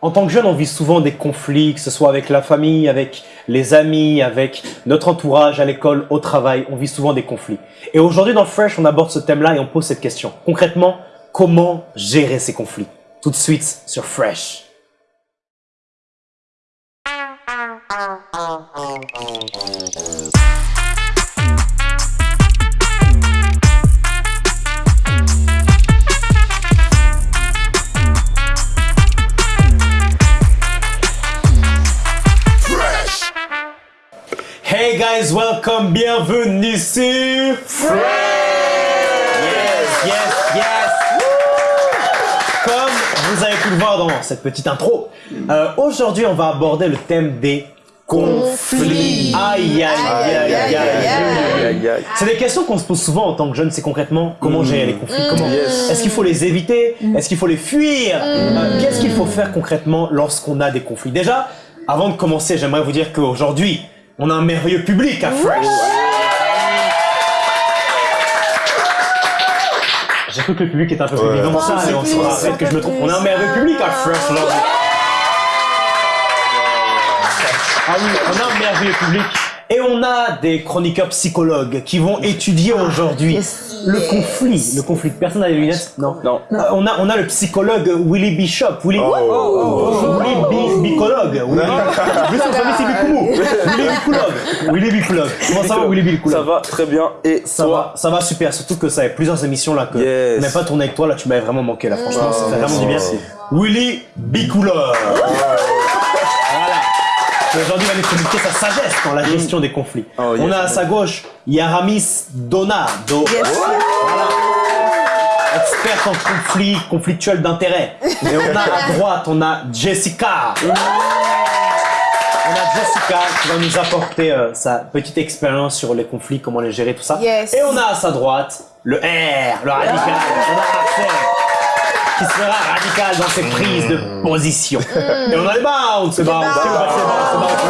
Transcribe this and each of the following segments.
En tant que jeune, on vit souvent des conflits, que ce soit avec la famille, avec les amis, avec notre entourage, à l'école, au travail. On vit souvent des conflits. Et aujourd'hui, dans Fresh, on aborde ce thème-là et on pose cette question. Concrètement, comment gérer ces conflits? Tout de suite sur Fresh. Guys, welcome, bienvenue sur Fresh. Yes, yes, yes. Comme vous avez pu le voir dans cette petite intro, euh, aujourd'hui on va aborder le thème des conflits. Aïe, aïe, aïe, aïe, aïe, aïe. Aïe, aïe. C'est des questions qu'on se pose souvent en tant que jeune, c'est concrètement comment gérer les conflits, comment est-ce qu'il faut les éviter, est-ce qu'il faut les fuir, Euh, qu'est-ce qu'il faut faire concrètement lorsqu'on a des conflits. Déjà, avant de commencer, j'aimerais vous dire qu'aujourd'hui, on a un merveilleux public à Fresh. J'ai cru que le public était un peu plus Ouais. que ça, et on plus, se c'est un rappelle que peu je me trompe. plus, On a un merveilleux public à Fresh. Ah oui, on a un merveilleux public. Et on a des chroniqueurs psychologues qui vont étudier aujourd'hui Yes. le conflit. Le conflit. Personne n'a les lunettes Non. Non. Euh, on, a, on a le psychologue Willy Bishop. Willy, Oh. Willy Bi- Bicologue. Willy, Bicoulou. Willy Bicoulogue. Willy Bicoulogue. Comment ça va, Willy Ça Bicoulogue va très bien. Et ça toi? va, ça va super, surtout que ça fait plusieurs émissions là que Yes. on n'a pas tourné avec toi, là tu m'avais vraiment manqué là, franchement, ça fait Oh, vraiment du bien. merci. Willy Bicouleur. Aujourd'hui, il va nous communiquer sa sagesse dans la gestion des conflits. Oh, yes. On a à sa gauche Yaramis Donado. Voilà. Experte en conflit, conflictuel d'intérêt. Et on a à droite, on a Jessica. On a Jessica qui va nous apporter euh, sa petite expérience sur les conflits, comment les gérer, tout ça. Yes. Et on a à sa droite le R, le radical. On a Axel qui sera radical dans ses prises de position. Et on a les bounce, c'est bounce, c'est bounce, c'est bounce,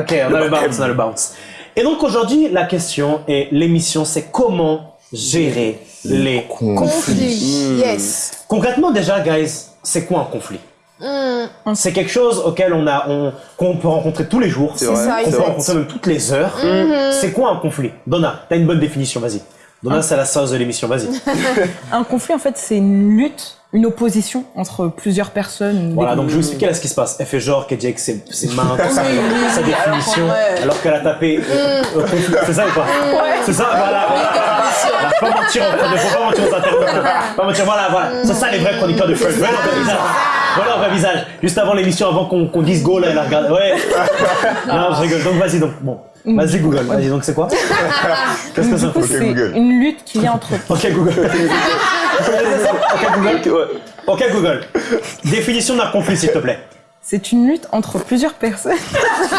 Ok, on a le bounce, on a le bounce. Et donc aujourd'hui, la question et l'émission, c'est comment gérer les conflits. Conflit. Yes. Concrètement, déjà, guys, c'est quoi un conflit? C'est quelque chose auquel on a, on, qu'on peut rencontrer tous les jours, C'est qu'on peut rencontrer même toutes les heures. C'est quoi un conflit? Donna, t'as une bonne définition, vas-y. Donna, c'est la sauce de l'émission, vas-y. Un conflit, en fait, c'est une lutte, une opposition entre plusieurs personnes. Voilà, donc je vais vous expliquer là ce qui se passe. Elle fait genre qu'elle dit avec ses, ses mains, tout ça, sa définition, alors qu'elle a tapé euh, euh, conflit. C'est ça ou pas C'est ça, voilà. voilà. Voilà, Faut pas mentir, on faut pas mentir aux internautes. Pas mentir, voilà, voilà. C'est ça les vrais chroniqueurs de Fresh. Voilà un vrai visage. Voilà un vrai visage. Juste avant l'émission, avant qu'on qu'on dise go, là, elle a regardé. Ouais. Non, je rigole. Donc vas-y, donc bon. Vas-y Google. Vas-y, donc c'est quoi Qu'est-ce que ça fait Google. une lutte qu'il y a entre. Ok Google. Ok Google. Ouais. Ok Google. Définition d'un conflit, s'il te plaît. C'est une lutte entre plusieurs personnes.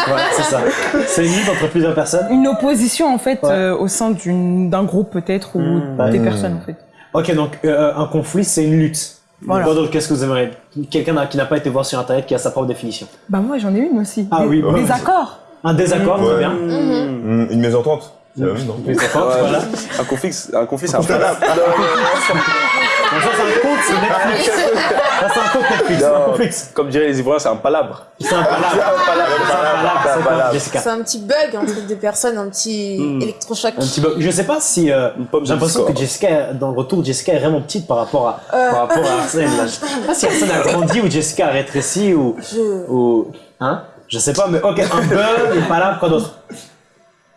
Voilà, c'est ça. C'est une lutte entre plusieurs personnes. Une opposition, en fait, Ouais. euh, au sein d'une- d'un groupe, peut-être, ou Mmh. des Mmh. personnes, en fait. Ok, donc euh, un conflit, c'est une lutte. Voilà. Qu'est-ce que vous aimeriez? Quelqu'un qui n'a pas été voir sur internet qui a sa propre définition. Bah, moi, j'en ai une aussi. Ah des, oui, bah des accords. Un désaccord, très bien. Mm, Une mésentente. C'est la même, non Des accords, Ouais. voilà. Un conflit, c'est- un conflit, c'est un palabre. Donc ça, c'est un compte Netflix. Ça, c'est un compte Netflix. Comme diraient les Ivoiriens, c'est un palabre. C'est un palabre. C'est un palabre. C'est un petit bug entre deux personnes, un petit Hmm. électrochoc. Un petit peu. Je sais pas si. euh, J'ai l'impression que. Jessica, dans le retour, Jessica est vraiment petite par rapport à, par rapport à Arsène. Je sais pas si Arsène a grandi ou Jessica a rétréci ou hein? Je sais pas, mais ok, un bug, une palabre, quoi d'autre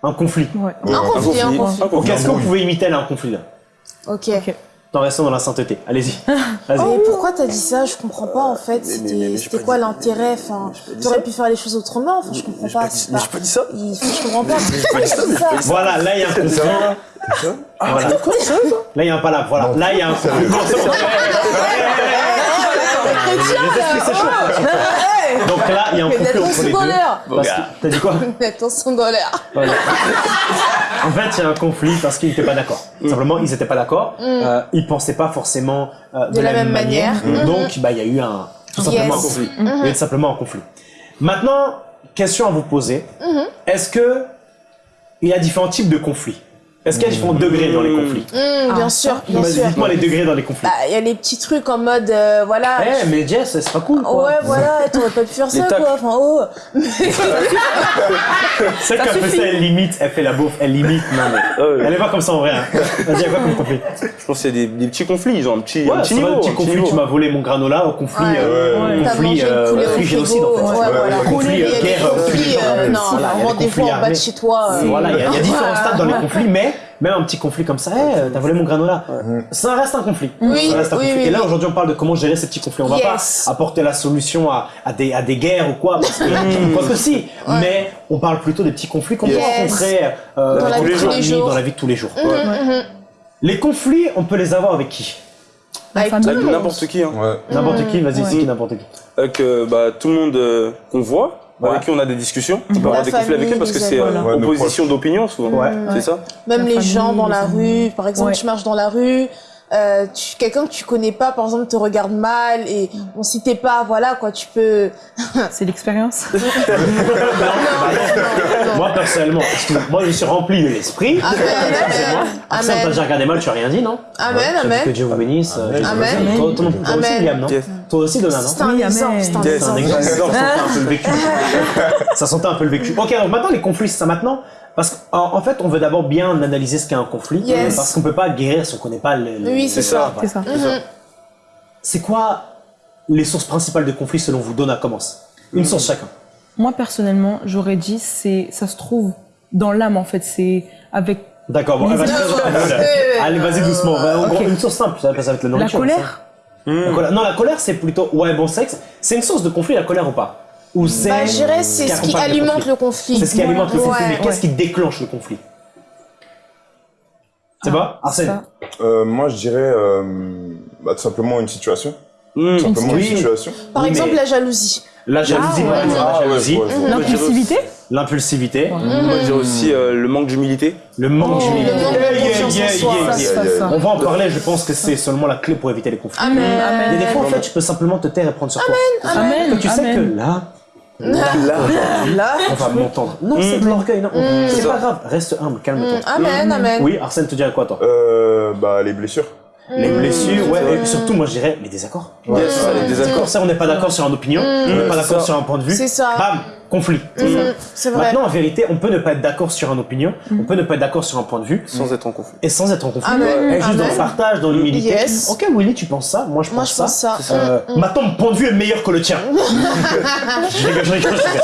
Un conflit. Ouais. Un conflit, un conflit. Un conflit. est-ce que vous pouvez imiter là un conflit là Ok. En restant dans la sainteté. Allez-y. Vas-y. Mais pourquoi t'as dit ça? Je comprends pas en fait. C'était pas quoi l'intérêt? Enfin, pas t'aurais pu faire les choses autrement. Enfin, je comprends pas pas. mais pas- j'ai pas dit ça. Je comprends pas. pas pas. Voilà, là il y a un conflit. Voilà. Là il y a un palabre. Voilà. Là il y a un conflit. S'échauffent. Donc là il y a un conflit entre les deux. T'as dit quoi Voilà. En fait, il y a un conflit parce qu'ils n'étaient pas d'accord. Simplement, ils n'étaient pas d'accord. Euh, ils pensaient pas forcément euh, de, la même manière. Mhm. Donc, bah, il y a eu un tout simplement Yes. un conflit. Il y a simplement un conflit. Maintenant, question à vous poser. Mhm. Est-ce que il y a différents types de conflits? Est-ce a différents degrés dans les conflits Hum, bien sûr, bien sûr. Dites-moi les degrés dans les conflits. Bah, il y a les petits trucs en mode, euh, voilà. Eh, mais Jess, c'est pas cool, quoi. Ouais, voilà, t'aurais pas pu faire ça, tacles. quoi. Enfin, oh. Celle qui a fait ça, elle limite, elle fait la bouffe, elle limite. Non, mais. Ah. Elle est pas comme ça en vrai. Hein. Vas-y, à quoi comme conflit Je pense qu'il y a des, des petits conflits, genre un petit, un Ouais, petit c'est niveau. vrai, petit un conflit, niveau. tu m'as volé mon granola, au conflit. Ouais. euh, Ouais. Conflit, euh, conflit génocide en fait. Conflit, guerre, conflit, non, rendez-vous en bas de chez toi. euh, Voilà, il y a différents stades dans les conflits, mais même un petit conflit comme ça, hey, t'as volé mon granola, ça reste un conflit. Oui, ça reste un oui, conflit. oui, Et là aujourd'hui on parle de comment gérer ces petits conflits. On va Yes. pas apporter la solution à, à des, à des guerres ou quoi, parce que, quoi que si, mais on parle plutôt des petits conflits qu'on peut rencontrer euh, Dans la vie de tous les jours. dans la vie de tous les jours. Mhm. Les conflits, on peut les avoir avec qui? Avec n'importe qui, hein. Ouais. N'importe qui, vas-y, Ouais. c'est qui n'importe qui. Avec euh, bah, tout le monde euh, qu'on voit, Ouais. avec qui on a des discussions. On peut avoir des conflits avec eux parce que c'est euh, Ouais, nos opposition d'opinion souvent. Ouais. C'est ça? Même La les famille, gens dans la rue, par exemple, Ouais. tu marches dans la rue, euh, quelqu'un que tu connais pas, par exemple, te regarde mal et bon, si t'es pas, voilà quoi, tu peux. C'est l'expérience. Moi personnellement, moi je suis rempli de l'esprit. Amen, amen, Arsène, t'as amen, déjà regardé mal, tu as rien dit, non? Amen, dit Que amen. Dieu vous bénisse. euh, Amen. Amen. Toi aussi, Donna, non C'est un exemple, c'est un exemple. ça sentait un peu le vécu. ça sentait un peu le vécu. Ok, donc maintenant les conflits, c'est ça maintenant? Parce qu'en en fait, on veut d'abord bien analyser ce qu'est un conflit. Yes. Parce qu'on peut pas guérir si on connaît pas le. Oui, c'est ça. voilà. C'est ça. Mhm. C'est quoi les sources principales de conflits selon vous? Donna commence. Une source chacun. Moi, personnellement, j'aurais dit, c'est, ça se trouve dans l'âme, en fait. C'est avec D'accord, bon, Les Allez, vas-y doucement. ok. Une source simple, ça va être la la nourriture. colère. ça. La colère- Non, la colère, c'est plutôt. Ouais, bon sexe. C'est une source de conflit, la colère ou pas? Ou c'est. Bah, je dirais c'est ce qui alimente le conflit. C'est ce qui alimente le conflit, Ouais. mais qu'est-ce qui déclenche le conflit? C'est pas? Arsène Ça. Euh, moi, je dirais euh, bah, tout simplement une situation. Mmh. Simplement Oui. une situation. Par Oui, exemple, mais- la jalousie. La jalousie, Ah, ouais. la Ah, ouais, jalousie, ouais. L'impulsivité. l'impulsivité, Moi, je dirais aussi euh, le manque d'humilité. le manque Oh, d'humilité. Yeah, yeah, yeah. On va en parler, je pense que c'est seulement la clé pour éviter les conflits. Amen. Il y a des fois, en Amen. fait, tu peux simplement te taire et prendre sur toi. Amen. Que tu sais Amen. que là, Là, Là. on va m'entendre. Non, c'est de l'orgueil, non. C'est ça. pas grave, reste humble, calme-toi. Amen, amen. Oui, Arsène, te dirais quoi, toi? Euh, bah, les blessures. Les blessures, ouais, et surtout, moi, je dirais les désaccords. yes, ça, les désaccords. Ça, on n'est pas d'accord sur une opinion, on n'est pas d'accord sur un point de vue. C'est ça. Bam, conflit. C'est vrai. Maintenant, en vérité, on peut ne pas être d'accord sur une opinion, on peut ne pas être d'accord sur un point de vue, Sans être en conflit. et sans être en conflit. Amen. Et juste dans le partage, dans l'humilité. Yes. Ok, Willy, tu penses ça? Moi, je pense Moi, je ça. pense ça. Euh, Maintenant, mon point de vue est meilleur que le tien. je rigole, je rigole, je rigole.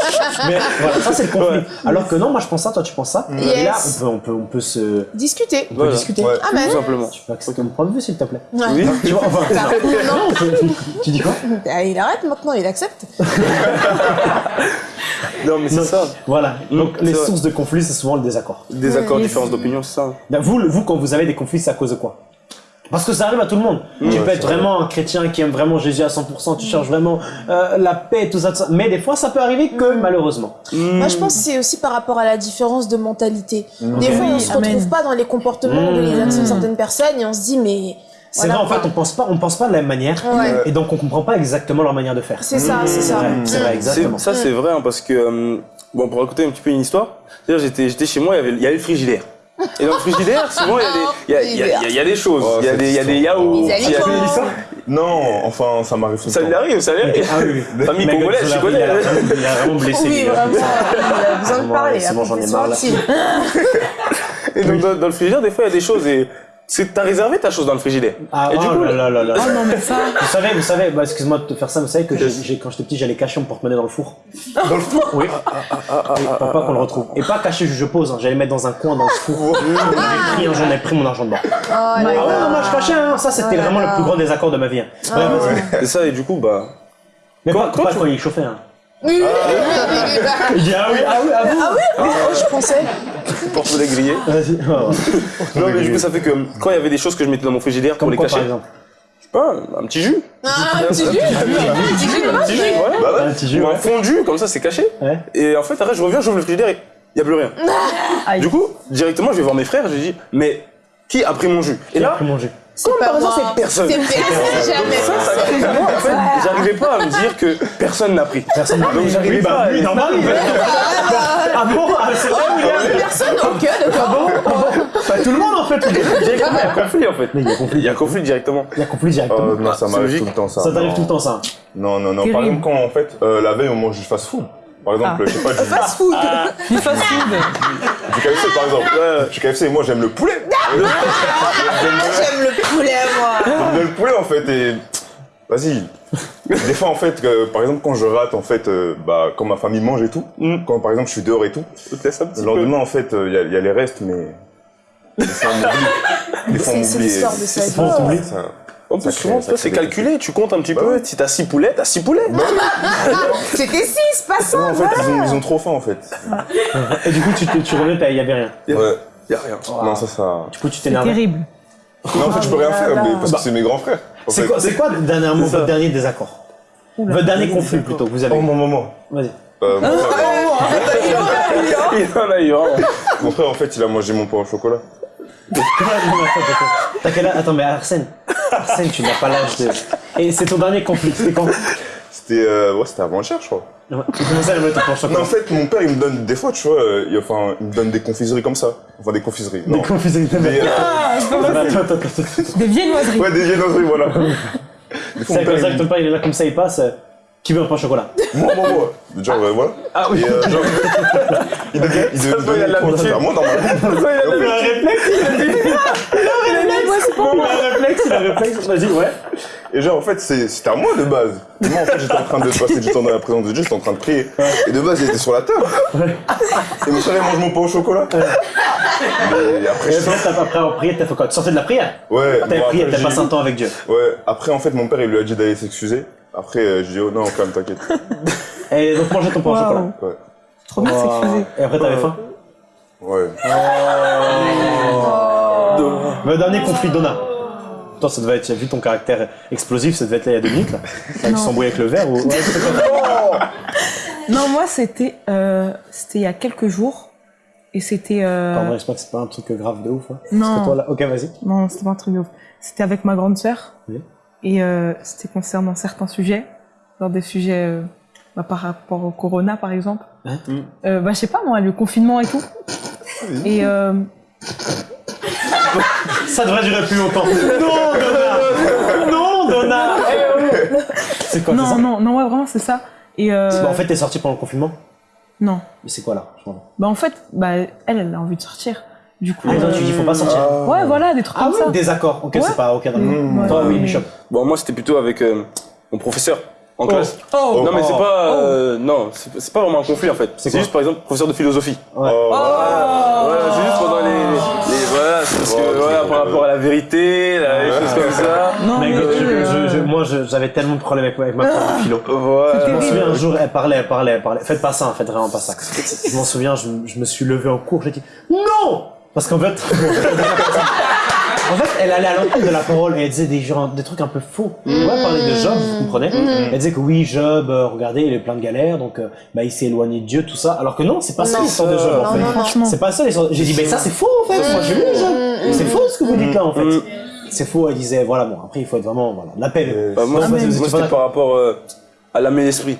Mais voilà, ça, c'est le conflit. Alors que non, moi, je pense ça, toi, tu penses ça? Et là, on peut, on peut, on peut se Discuter. on peut Voilà. discuter. Ouais. Amen. Tout simplement. Tu peux accepter mon point de vue, s'il te plaît Ouais. Oui. Tu vois, enfin, non, on peut- tu dis quoi? Ah, il arrête maintenant, il accepte. Non, mais c'est ça. Voilà. Donc, les vrai. sources de conflit, c'est souvent le désaccord. Désaccord, différence d'opinion, c'est ça. Ben, Vous, le- vous, quand vous avez des conflits, c'est à cause de quoi? Parce que ça arrive à tout le monde. tu peux être vraiment un chrétien qui aime vraiment Jésus à 100%, tu cherches vraiment euh, la paix, tout ça, tout ça. Mais des fois, ça peut arriver que malheureusement. Moi, je pense que c'est aussi par rapport à la différence de mentalité. Des fois, on Oui, se amen. retrouve pas dans les comportements, de les actions de certaines personnes et on se dit, mais. C'est voilà, vrai, en fait, on pense pas, on pense pas de la même manière. Ouais. Et donc, on comprend pas exactement leur manière de faire. C'est ça, c'est C'est ça. vrai, c'est vrai, C'est- exactement. Ça, c'est vrai, hein, parce que, euh, bon, pour raconter un petit peu une histoire, c'est-à-dire, j'étais, j'étais chez moi, il y avait, il y avait le frigidaire. Et dans le frigidaire, souvent, il y a des, il y a, il y a- il y a- il y a des choses. Oh, il y a des, il y a des yaourts. Les il y a- aliments. Non, enfin, ça m'arrive Ça lui arrive, ça lui arrive. Ah oui, oui. Famille congolaise, tu connais. Il a, vraiment- il a vraiment blessé. Oui, vraiment, il a besoin de parler. c'est bon, j'en ai marre, là. Et donc, dans, dans le frigidaire, des fois, il y a des choses et c'est, t'as réservé ta chose dans le frigidaire. Ah, et du oh coup, là là là là. Oh non, mais ça. Vous savez, vous savez, bah, excuse-moi de te faire ça, vous savez que j'ai- quand j'étais petit, j'allais cacher mon porte-monnaie dans le four. Dans le four Oui. Oui, pour pas qu'on le retrouve. Et pas caché, je pose, hein, j'allais mettre dans un coin dans le four. J'en ai pris, hein, j'en ai pris mon argent dedans. Oh Ah ouais, non, moi je cachais, hein. ça c'était Oh vraiment le plus grand désaccord de ma vie. hein. Ouais, vas-y. et ça, et du coup, bah, Mais Quand- pas, quand pas tu- quand il chauffait. Hein. Oui, oui, oui, oui, oui, oui. Il dit ah oui, ah oui, ah Ah oui, oui, oh, je pensais. porte-monnaie grillé. Vas-y. Oh. Non, mais du coup, ça fait que quand il y avait des choses que je mettais dans mon frigidaire pour les quoi cacher, par exemple je sais pas, un petit jus. Ah, un petit jus. Un petit jus, Un petit jus, voilà. Bah ouais. Un petit jus, Ou un ouais. fondu, comme ça, c'est caché. Ouais. Et en fait, après, je reviens, j'ouvre le frigidaire et il n'y a plus rien. Aïe. Du coup, directement, je vais voir mes frères, je dis, mais qui a pris mon jus? Et Qui a là, pris manger comme par hasard, c'est personne. C'est personne, jamais. Ça, ça crée moi, en fait, j'arrivais pas à me dire que personne n'a pris. Personne n'a Donc, j'arrivais Oui, bah, pas oui, normal. Ah bon Ah, c'est vrai, William Personne, ok, d'accord. Bah, tout le monde en fait. Directement, il y a conflit en fait. Mais il y a conflit. Il y a conflit directement. Il y a conflit directement. Oh, non, ça m'arrive tout le temps, ça. ça t'arrive non. tout le temps ça. Non, non, non. Par exemple, quand en fait, euh, la veille, on mange du fast food. Par exemple, Ah. je sais pas, du, Fast food. Du fast food. du KFC par exemple. Du KFC, moi j'aime le poulet. J'aime J'aime le poulet, moi. j'aime bien le poulet en fait et. Vas-y. Des fois en fait, par exemple, quand je rate en fait, euh, bah, quand ma famille mange et tout, Mm. quand par exemple je suis dehors et tout, le peu. lendemain en fait, il y, a- y a les restes, mais. Des fois on m'oublie. Des fois on C'est c'est c'est- ça- Ça ça c'est calculé, tu comptes un petit Bah peu. ouais. Si t'as 6 poulets, t'as 6 poulets. C'était 6, pas Non, 100. en fait, ils ont, ils ont trop faim en fait. Et du coup, tu, te- tu t'as- il y avait rien. Ouais. Y'a rien. Non, ça, ça. Du coup, tu C'est t'énervais. terrible. Non, en fait, je peux rien faire, mais parce Bah. que c'est mes grands frères. C'est quoi, c'est quoi dernièrement C'est ça. votre dernier désaccord. Votre dernier conflit plutôt vous avez Oh, mon maman. Vas-y. Euh, mon, frère, Il en a eu mon frère, en fait, il a mangé mon pain au chocolat. T'as quel âge? Attends, mais Arsène. Arsène, tu n'as pas l'âge de. Et c'est ton dernier conflit. C'était quand? C'était euh, ouais, c'était avant-hier, je crois. Ouais. Comment ça, le en Non, chocolat en fait, mon père, il me donne des fois, tu vois, euh, il, enfin, il me donne des confiseries comme ça. Enfin, des confiseries. Non. Des confiseries de Des, euh, Attends, attends, attends, attends. Des viennoiseries. ouais, des viennoiseries, voilà. Des fois, C'est comme ça il que ton père il est là comme ça, il passe. euh, Qui veut un pain au chocolat Moi, moi, moi. Genre, euh, voilà. Ah oui. Et, euh, genre, il devait, il devait Ça me se voit, il donner a de trois l'habitude. à moi, normalement. Il a un réflexe, il a dit. Il a un réflexe, il a un réflexe. Vas-y, ouais. Et genre, en fait, c'est- c'était à moi de base. Et moi, en fait, j'étais en train de passer du temps dans la présence de Dieu, j'étais en train de prier. Et de base, il était sur la table. Et mon frère, il mange mon pain au chocolat. Mais après, je... après, t'as- après avoir prié, t'as fait quoi? Tu sortais de la prière? Ouais, T'avais bon, prié, t'as passé un temps avec Dieu? Ouais, après, en fait, mon père, il lui a dit d'aller s'excuser. Après, euh, je dis, oh non, quand même, t'inquiète. Et donc, manger ton pain au chocolat. Ouais. Trop bien s'excuser. Et après, t'avais faim Ouais. Le dernier conflit d'Ona. Toi, ça devait être, vu ton caractère explosif, ça devait être là il y a deux minutes, là. Tu Non. s'embrouillait avec le verre ou. Ouais, Non, moi, c'était euh, c'était il y a quelques jours. Et c'était... euh, Pardon, j'espère que c'est pas un truc grave de ouf. Hein. Non. Parce que toi, là. Ok, vas-y. Non, c'était pas un truc de ouf. C'était avec ma grande sœur. Oui. Et euh, c'était concernant certains sujets. Genre des sujets euh, bah, par rapport au corona, par exemple. Hein Euh, bah, je sais pas, moi, le confinement et tout. Et euh, Ça devrait durer plus longtemps. non, Donna Non, Donna. C'est quoi non, ça non, non, ouais, vraiment, c'est ça. Et euh, Bah, En fait, t'es sorti pendant le confinement non. Mais c'est quoi là. Bah, en fait, bah, elle, elle a envie de sortir. Du coup. Ah, toi, euh, tu dis faut pas sortir. Ouais, voilà, des trucs Ah comme ça. oui, désaccord. Ok, Ouais. c'est pas ok, d'accord. Mmh, Toi, oui, Bishop. Bon, moi, c'était plutôt avec euh, mon professeur en classe. Oh, Non, mais c'est oh. pas. euh, non, c'est pas vraiment un conflit en fait. C'est juste par exemple professeur de philosophie. Ouais. Oh, Voilà, c'est juste pendant les. les- voilà, c'est parce que Oh, voilà, par rapport à la vérité, là, les choses comme ça. Non, mais, je- euh, je- je- moi, j'avais tellement de problèmes avec, avec ma prof de philo. Voilà. Je m'en souviens un jour, elle parlait, elle parlait, elle parlait. Faites pas ça, hein, faites vraiment pas ça. Je m'en souviens, je, je me suis levé en cours, j'ai dit non Parce qu'en fait, en fait, elle allait à l'encontre de la parole et elle disait des, gens, des trucs un peu faux. Ouais, elle parlait de Job, vous comprenez? Elle disait que oui, Job, euh, regardez, il est plein de galères, donc euh, bah, il s'est éloigné de Dieu, tout ça. Alors que non, c'est pas ça Non. l'histoire de Job en Non, fait. non, non. franchement. C'est pas ça l'histoire. J'ai dit, mais ça c'est faux en fait. Moi j'ai lu Job. C'est faux ce que vous dites là en fait. Mm. C'est faux. Elle disait, voilà, bon, après il faut être vraiment, voilà, la paix. Euh, Bah, moi, moi, c'était par rapport euh, à et l'esprit.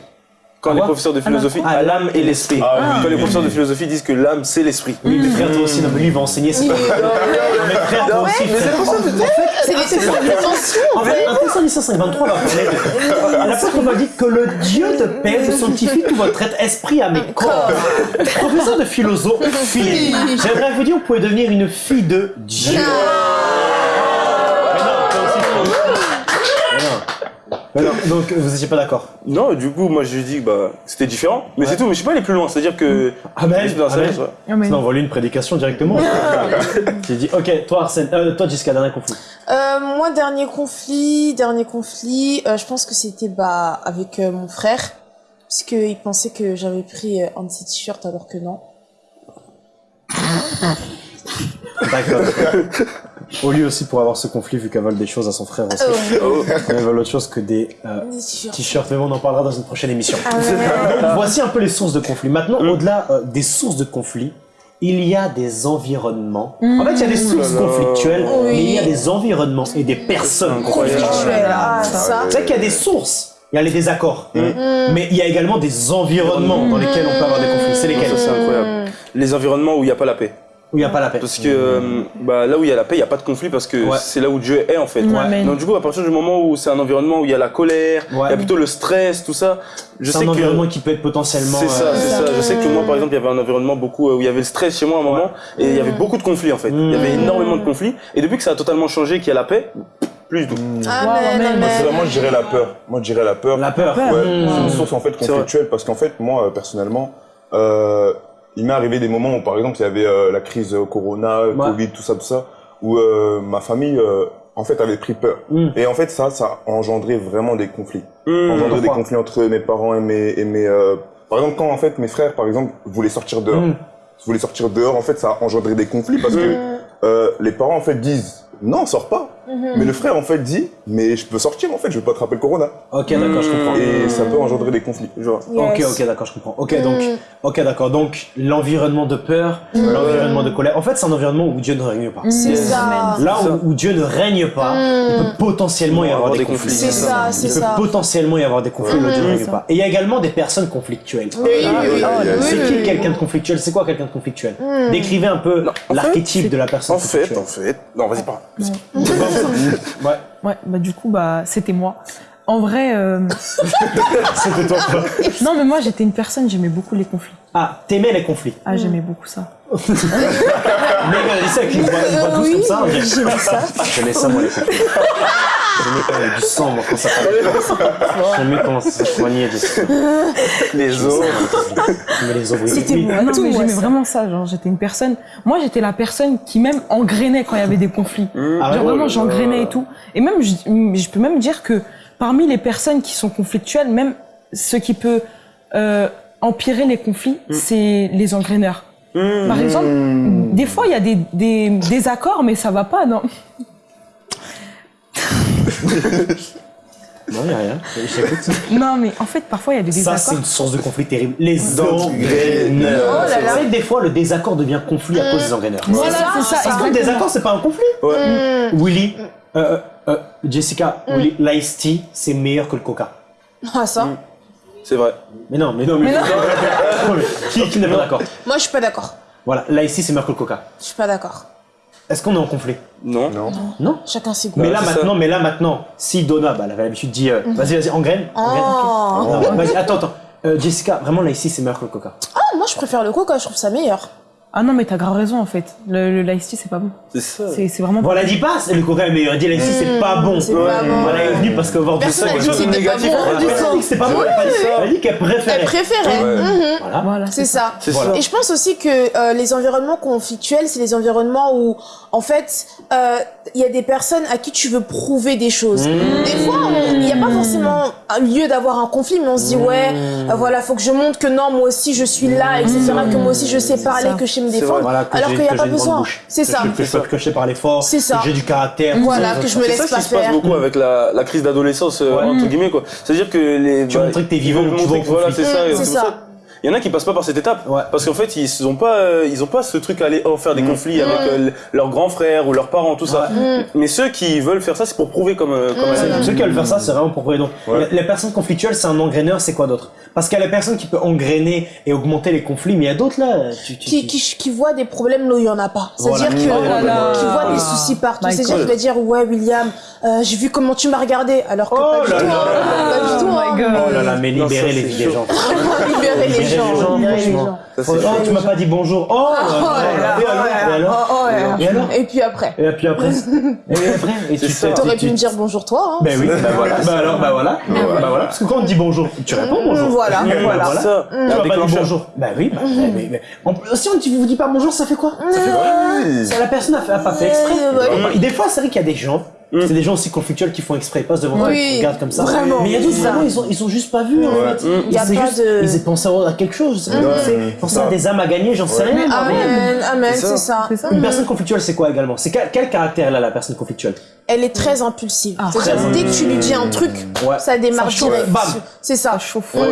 Quand les professeurs de philosophie, Ah, à l'âme et l'esprit. Ah. Quand les professeurs de philosophie disent que l'âme c'est l'esprit. Oui, mais frère, toi aussi, non, mais lui, il va enseigner, c'est pas. Mais frère, toi aussi, frère. C'est les c'est en fait. un Thessaloniciens 523 va parler de... L'apôtre m'a dit que le Dieu de paix vous sanctifie tout votre être, esprit, âme et corps. Professeur de philosophie, j'aimerais vous dire, vous pouvez devenir une fille de Dieu. Mais non, donc vous étiez pas d'accord Non, du coup, moi je dis que bah, c'était différent. Mais c'est tout, mais je suis pas allé plus loin. C'est-à-dire que. Amen, sa amen. Ah, Sinon, on va lui une prédication directement. J'ai dit, ok, toi Arsène, euh, toi Jessica, dernier conflit. Euh, moi, dernier conflit, dernier conflit, euh, je pense que c'était bah avec euh, mon frère, parce qu'il pensait que j'avais pris euh, un de ses t-shirts alors que non. D'accord. Au lieu aussi pour avoir ce conflit, vu qu'elle vole des choses à son frère aussi. Oh, Elle vole autre chose que des euh, des t-shirts. mais bon, on en parlera dans une prochaine émission. Ah ouais. Donc, voici un peu les sources de conflit. Maintenant, au-delà euh, des sources de conflit, il y a des environnements. En fait, il y a des sources là là. conflictuelles, Oui. mais il y a des environnements et des personnes conflictuelles. Conflictuel, ah. C'est vrai qu'il y a des sources, il y a les désaccords, mais il y a également des environnements dans lesquels on peut avoir des conflits. C'est lesquels Ça, c'est incroyable. Les environnements où il n'y a pas la paix. Où il n'y a pas la paix. Parce que euh, bah, là où il y a la paix, il n'y a pas de conflit parce que Ouais. c'est là où Dieu est en fait. Donc du coup, à partir du moment où c'est un environnement où il y a la colère, il Ouais. y a plutôt le stress, tout ça, je C'est sais un que environnement qui peut être potentiellement. c'est ça, euh, c'est ça. Je sais que moi, par exemple, il y avait un environnement beaucoup euh, où il y avait le stress chez moi à un moment et il y avait beaucoup de conflits en fait. Il y avait Mm. énormément de conflits et depuis que ça a totalement changé, qu'il y a la paix, plus du tout. Amen, amen. Moi, c'est amen. vraiment, je dirais la peur. Moi, je dirais la peur. La peur. Ouais, Mmh. c'est une source en fait conflictuelle parce qu'en fait, moi, personnellement, euh, il m'est arrivé des moments où, par exemple, il y avait euh, la crise euh, Corona, euh, Ouais. Covid, tout ça, tout ça, où euh, ma famille, euh, en fait, avait pris peur. Mmh. Et en fait, ça, ça a engendré vraiment des conflits. Engendré des conflits entre mes parents et mes, et mes par exemple, quand en fait mes frères, par exemple, voulaient sortir dehors, Mmh. voulaient sortir dehors, en fait, ça a engendré des conflits parce que euh, les parents en fait disent non, sors pas. Mais le frère en fait dit mais je peux sortir en fait, je vais pas attraper le corona. Ok, d'accord, je comprends. Et ça peut engendrer des conflits. Genre. Ok, Yes. ok, d'accord, je comprends. Ok, donc, Mm. ok, d'accord. Donc, l'environnement de peur, l'environnement de colère. En fait, c'est un environnement où Dieu ne règne pas. C'est ça. Là ça. où, où Dieu ne règne pas, il peut potentiellement y avoir des conflits. C'est ça, c'est Il peut ça. potentiellement y avoir des conflits où Dieu ne règne ça. pas. Et il y a également des personnes conflictuelles. Oui, oui, oui. Ah, C'est qui quelqu'un de conflictuel? C'est quoi quelqu'un de conflictuel? Décrivez un peu l'archétype de la personne En fait, en fait, non, vas-y pas. Ouais, Ouais, bah du coup, bah c'était moi. En vrai, euh, c'était toi. quoi. non mais moi j'étais une personne, j'aimais beaucoup les conflits. Ah, t'aimais les conflits. Ah, j'aimais beaucoup ça. Mais euh, c'est ça qu'ils voient, ils voient tous Oui, comme ça. dirait- j'aimais ça. J'aimais ça, moi, les conflits. J'aimais quand il y avait du sang, moi, quand ça parlait. J'aimais comment ça soignait du sang. Les autres. J'aimais les ouvriers. C'était Oui. moi, non, tout mais j'aimais vraiment ça. Genre, j'étais une personne. Moi, j'étais la personne qui même engrainait quand il y avait des conflits. Ah Genre ouais vraiment, j'engrainais et tout. Et même, je, je peux même dire que parmi les personnes qui sont conflictuelles, même ce qui peut euh, empirer les conflits, c'est les engraineurs. Par exemple, des fois, il y a des, des désaccords, mais ça va pas, non Non, il a rien. J'écoute. Non, mais en fait, parfois, il y a des Ça, c'est désaccords. une source de conflit terrible. Les Engraineurs. Oh là des fois, le désaccord devient conflit à cause des engraineurs. Voilà, ça, c'est ça. Parce que le désaccord, c'est pas un conflit. Ouais. Willy, euh, euh, euh, Jessica, Willy, l'ice tea, c'est meilleur que le coca. Ah, ça. C'est vrai. Mais non, mais non, mais, Mais non. Non, mais qui, qui n'est pas d'accord Moi, je suis pas d'accord. Voilà, l'ice tea, c'est meilleur que le coca. Je suis pas d'accord. Est-ce qu'on est en conflit? Non. Non. Non. Chacun ses goûts. Mais là c'est ça. maintenant, mais là maintenant, si Donna, bah, elle avait l'habitude de dire, euh, vas-y, vas-y, engraine, engraine. Oh. Non, vas-y, attends, attends. Euh, Jessica, vraiment là ici, c'est meilleur que le coca. Ah, moi, je préfère le coca, je trouve ça meilleur. Ah non, mais t'as grave raison, en fait. Le, le l'ice tea, c'est pas bon. C'est ça. C'est c'est vraiment a dit pas, c'est le coca est meilleur. Elle dit là ici, c'est pas bon. c'est pas bon. Voilà, elle est venue parce que voir du Personne sang, n'a dit elle que dit c'était pas négatif, voilà. sang. dit que c'était pas bon. Elle a pas dit- elle a dit qu'elle préférait. Elle préférait. Ouais. Mhm. Voilà. Voilà, C'est ça. C'est Voilà. ça. Et je pense aussi que euh, les environnements conflictuels, c'est les environnements où, en fait, euh, il y a des personnes à qui tu veux prouver des choses. Mmh. Des fois, il n'y a pas forcément un lieu d'avoir un conflit, mais on se dit, Mmh. ouais, euh, voilà, faut que je montre que non, moi aussi je suis là, etc., que moi aussi je sais parler, ça. que je sais me C'est défendre. Voilà, que alors qu'il n'y a que pas besoin. C'est ça. je- Que je peux, que je sais parler fort. C'est ça. Que j'ai du caractère. Voilà, que ça. je me C'est laisse ça pas qui se passe faire. beaucoup avec la, crise d'adolescence, euh, entre guillemets, quoi. C'est-à-dire que les. Tu veux montrer que t'es vivant, tu voilà, c'est ça. Mm, c'est c'est ça. Il y en a qui passent pas par cette étape. Ouais. Parce qu'en fait, ils ont pas, euh, ils ont pas ce truc à aller oh, faire des conflits avec euh, l- leurs grands frères ou leurs parents, tout ça. Mais ceux qui veulent faire ça, c'est pour prouver comme, euh, comme. Ceux qui veulent faire ça, c'est vraiment pour prouver. Donc, Ouais. les personnes conflictuelles, c'est un engraineur, c'est quoi d'autre? Parce qu'il y a la personne qui peut engrainer et augmenter les conflits, mais il y a d'autres là. Tu, tu, Qui, tu- qui, qui voit des problèmes là où il y en a pas. C'est-à-dire Voilà. Oh là là. qui voit Oh des soucis partout. C'est-à-dire qu'il va dire, ouais, William, euh, j'ai vu comment tu m'as regardé, alors que Oh pas du tout. hein. Pas du tout. Oh hein. my god. Oh là là, mais libérer les gens. Libérer les gens. libérer les franchement. gens. Ça, Oh, tu m'as pas dit bonjour. Oh, Oh et alors, et alors ouais. Et alors Et puis après. Et puis après Et après Et tu T'aurais tu- pu me dire bonjour toi. Hein. Ben oui, ben voilà. Bah alors, bah voilà. Bah voilà. Parce que quand on te dit bonjour, tu réponds bonjour. Voilà, Bah voilà. Ça. Tu vas pas dire déclencheur. bonjour. Bah oui, bah, mais, mais- en plus, si on ne vous dit pas bonjour, ça fait quoi? Ça fait quoi? Ça, La personne a, pas fait exprès. Des fois, c'est vrai qu'il y a des gens, c'est des gens aussi conflictuels qui font exprès, ils passent devant toi, Oui, ils regardent comme ça. vraiment, mais il y a d'autres, vraiment, ils ont, ils ont juste pas vu en Ouais. fait. Il y a C'est pas juste- de- Ils ont pensé à quelque chose. Ils pensé à des âmes à gagner, j'en sais rien. Amen, amen, C'est ça. c'est ça. C'est ça. Une personne conflictuelle, c'est quoi également? C'est quel, quel caractère elle a la personne conflictuelle? Elle est très impulsive. Ah, dès que tu lui dis un truc, Ouais. ça démarre direct. Bam. C'est ça. Chauffe. Oh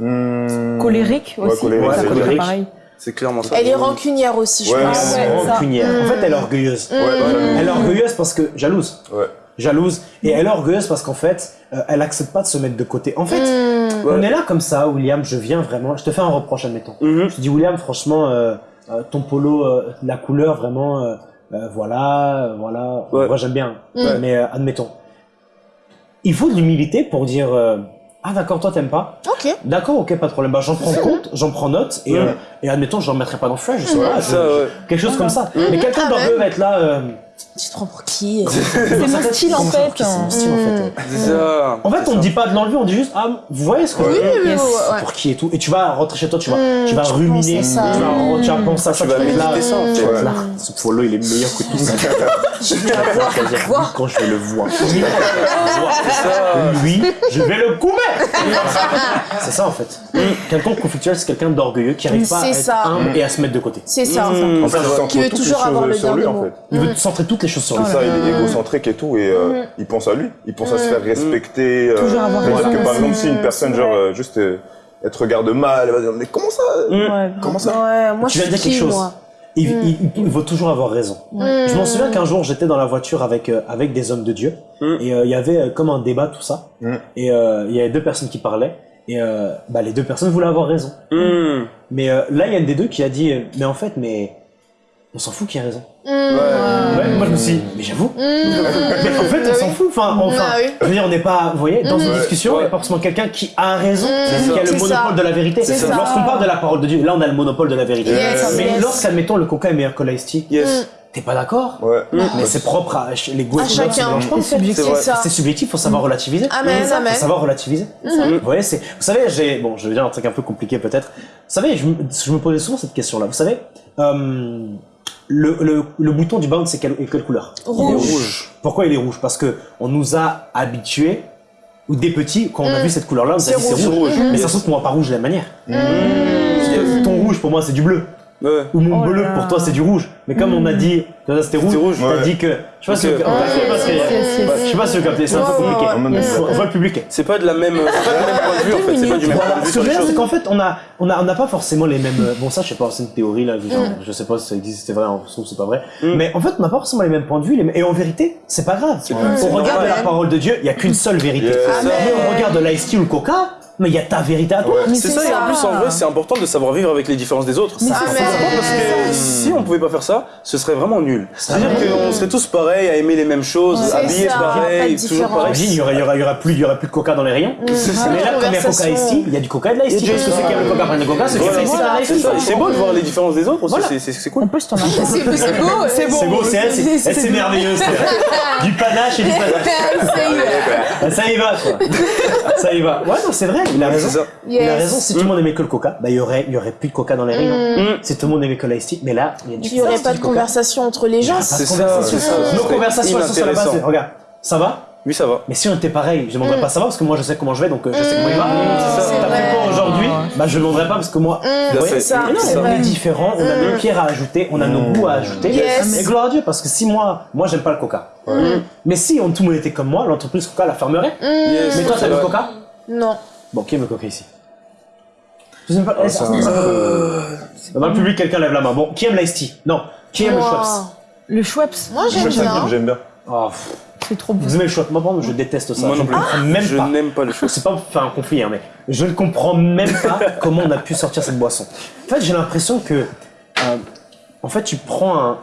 Hmm. Colérique aussi. colérique, c'est pareil. C'est clairement ça. Elle est rancunière aussi, je Ouais, pense. ouais. Ouais, ça. Rancunière. En fait, elle est orgueilleuse. Ouais, ouais. Elle est orgueilleuse parce que jalouse. Ouais. Jalouse. Et elle est orgueilleuse parce qu'en fait, euh, elle accepte pas de se mettre de côté. En fait, Hmm. on est là comme ça, William, je viens vraiment, je te fais un reproche, admettons. Mhm. Je te dis, William, franchement, euh, euh, ton polo, euh, la couleur vraiment, euh, euh, voilà, voilà. Ouais. Moi j'aime bien, mais euh, admettons. Il faut de l'humilité pour dire euh, ah d'accord toi t'aimes pas. Ok. D'accord ok pas de problème. Bah j'en prends compte, j'en prends note et, euh, et admettons je ne remettrai pas dans le flash, je sais pas, je- Ça, ouais. quelque chose comme ça. Mais quelqu'un Ah doit ouais. peut être là. Euh, Tu te prends pour qui C'est mon style en fait. C'est mon style en fait. En fait, on ne dit pas de l'enlever, on dit juste, ah, vous voyez ce que je veux Oui, dire oui. Pour qui et tout. Et tu vas rentrer chez toi, tu vas, Mm, tu vas ruminer, tu vas, tu vas penser à ça, Tu vas méditer ça, là. Ce polo, il est meilleur que tout ça. Je vais la voir. Quand je vais le voir. Lui, je vais le couper C'est ça en fait. Quelqu'un de conflictuel, c'est quelqu'un d'orgueilleux qui arrive pas à C'est être ça. humble et à se mettre de côté. C'est ça. En fait, Qui veut toujours avoir le dernier mot. Il veut centrer toutes les choses sur lui. C'est ça, il est égocentrique et tout, et euh, il pense à lui. Il pense à se faire respecter. euh, Toujours avoir raison que par exemple, si une personne, genre, euh, juste, euh, elle te regarde mal, elle va dire, mais comment ça. Comment ça Ouais, moi Tu dire quelque chose. moi Il, il, il- il veut toujours avoir raison. Mm. Je m'en souviens qu'un jour j'étais dans la voiture avec euh, avec des hommes de Dieu Mm. et euh, il y avait euh, comme un débat tout ça Mm. et euh, il y avait deux personnes qui parlaient et euh, bah, les deux personnes voulaient avoir raison. Mmh. Mais euh, là il y a une des deux qui a dit mais en fait mais on s'en fout qui a raison. Mmh. Ouais, moi je me suis dit, mais j'avoue. Mmh. Mais en fait on s'en fout. Enfin, enfin Ah oui. je veux dire on n'est pas vous voyez dans une Mm. discussion il Ouais. n'y a pas forcément quelqu'un qui a raison Mm. qui a le monopole ça. de la vérité. Lorsqu'on parle de la parole de Dieu là on a le monopole de la vérité. Yes, mais yes. lorsqu'admettons le coca est meilleur que l'ice Yes. T'es pas d'accord Ouais. Mais c'est propre à les goûts À chacun. en fait. C'est ça. C'est subjectif, faut savoir relativiser. Amen, amen. Faut savoir relativiser. Vous voyez, c'est, vous savez, j'ai, bon, je vais dire un truc un peu compliqué peut-être. Vous savez, je, me- je me posais souvent cette question-là. Vous savez, euh, le, le, le bouton du bound, c'est quelle, quelle couleur Rouge. Pourquoi il est rouge? Parce que on nous a habitués, ou des petits, quand on a vu cette couleur-là, on nous a C'est dit c'est rouge. rouge. Mais ça se trouve qu'on voit pas rouge de la même manière. Mmh. Que ton rouge, pour moi, c'est du bleu. Ouais. Ou mon Oh bleu, là. pour toi, c'est du rouge. Mais comme on a dit que ça, c'était rouge, rouge, t'as ouais. dit que. Je sais pas que- je sais pas si vous captez, c'est un peu Ouais, ouais, compliqué. ouais. On voit- on le public. C'est pas de la même, c'est pas du même point de vue en fait, c'est pas du même point de ce vue que sur je veux dire, c'est qu'en fait, on a, on a, on n'a pas forcément les mêmes. Bon, ça, je sais pas, c'est une théorie là. Genre, Je sais pas si ça existe, c'est vrai, on trouve c'est pas vrai. Mm. Mais en fait, on n'a pas forcément les mêmes points de vue. Et en vérité, c'est pas grave. C'est Au pas- c'est regard de la parole de Dieu, il y a qu'une seule vérité. Mais au regard de l'ice tea ou le coca, mais il y a ta vérité à toi. Ouais. C'est ça, et en plus en vrai c'est important de savoir vivre avec les différences des autres. Mais Ça, ça. important parce que si on pouvait pas faire ça, ce serait vraiment nul. C'est-à-dire qu'on serait tous pareils, à aimer les mêmes choses, habillés ça, pareil, toujours pareil. Il y aurait, il y aurait, il y aurait plus, il y aurait plus de coca dans les rayons. C'est ça. Mais là, comme il y a coca ici, il y a du coca et de l'ice tea. Et Parce que ceux qui aiment le coca prennent le coca, ceux qui aiment Voilà, l'ice tea voilà, prennent l'ice c'est ça. Beau de voir les différences des autres aussi, Voilà. c'est- cool. t'en as pas. C'est c'est beau, c'est beau. C'est beau, c'est elle, c'est elle, c'est merveilleux. c'est- Du panache et du panache. Ah, Ça y va, quoi. Ça y va. Ouais, non, c'est vrai, il a raison. C'est ça. Il a raison, si tout le monde aimait que le coca, bah, il y aurait, il y aurait plus de coca dans les rayons. Mm. Si tout le monde aimait que l'ice tea, mais là, il y a du Il n'y aurait pas de conversation entre les gens. Pas C'est ça. Nos conversations, elles sont sur la base regarde, ça va? Oui, ça va. Mais si on était pareil, je demanderais pas ça va parce que moi je sais comment je vais donc euh, je sais comment il va. t'as fait quoi aujourd'hui, bah je demanderais pas parce que moi. Mmh, fait. c'est ça. non, on vrai. est différents, on a nos pierres à ajouter, on a nos goûts à ajouter. Yes. Et gloire à Dieu parce que si moi, moi j'aime pas le coca. Mais si on, tout le monde était comme moi, l'entreprise Coca la fermerait. Yes, Mais toi t'aimes le coca? Non. Bon, qui aime le coca ici? Je sais pas. Ah, ça, ça- Dans le public, quelqu'un lève la main. Bon, qui aime l'ice tea Non. Qui aime le. Schweppes Le Schweppes, Moi, J'aime j'aime bien. J'aime bien. Oh, pff, c'est trop bon. Vous aimez le Schweppes Moi, par contre, je déteste ça. Moi Je non ne plus. comprends même Je pas. n'aime pas le chose. C'est pas pour faire un conflit, hein, mais je ne comprends même pas comment on a pu sortir cette boisson. En fait, j'ai l'impression que, euh, en fait, tu prends un,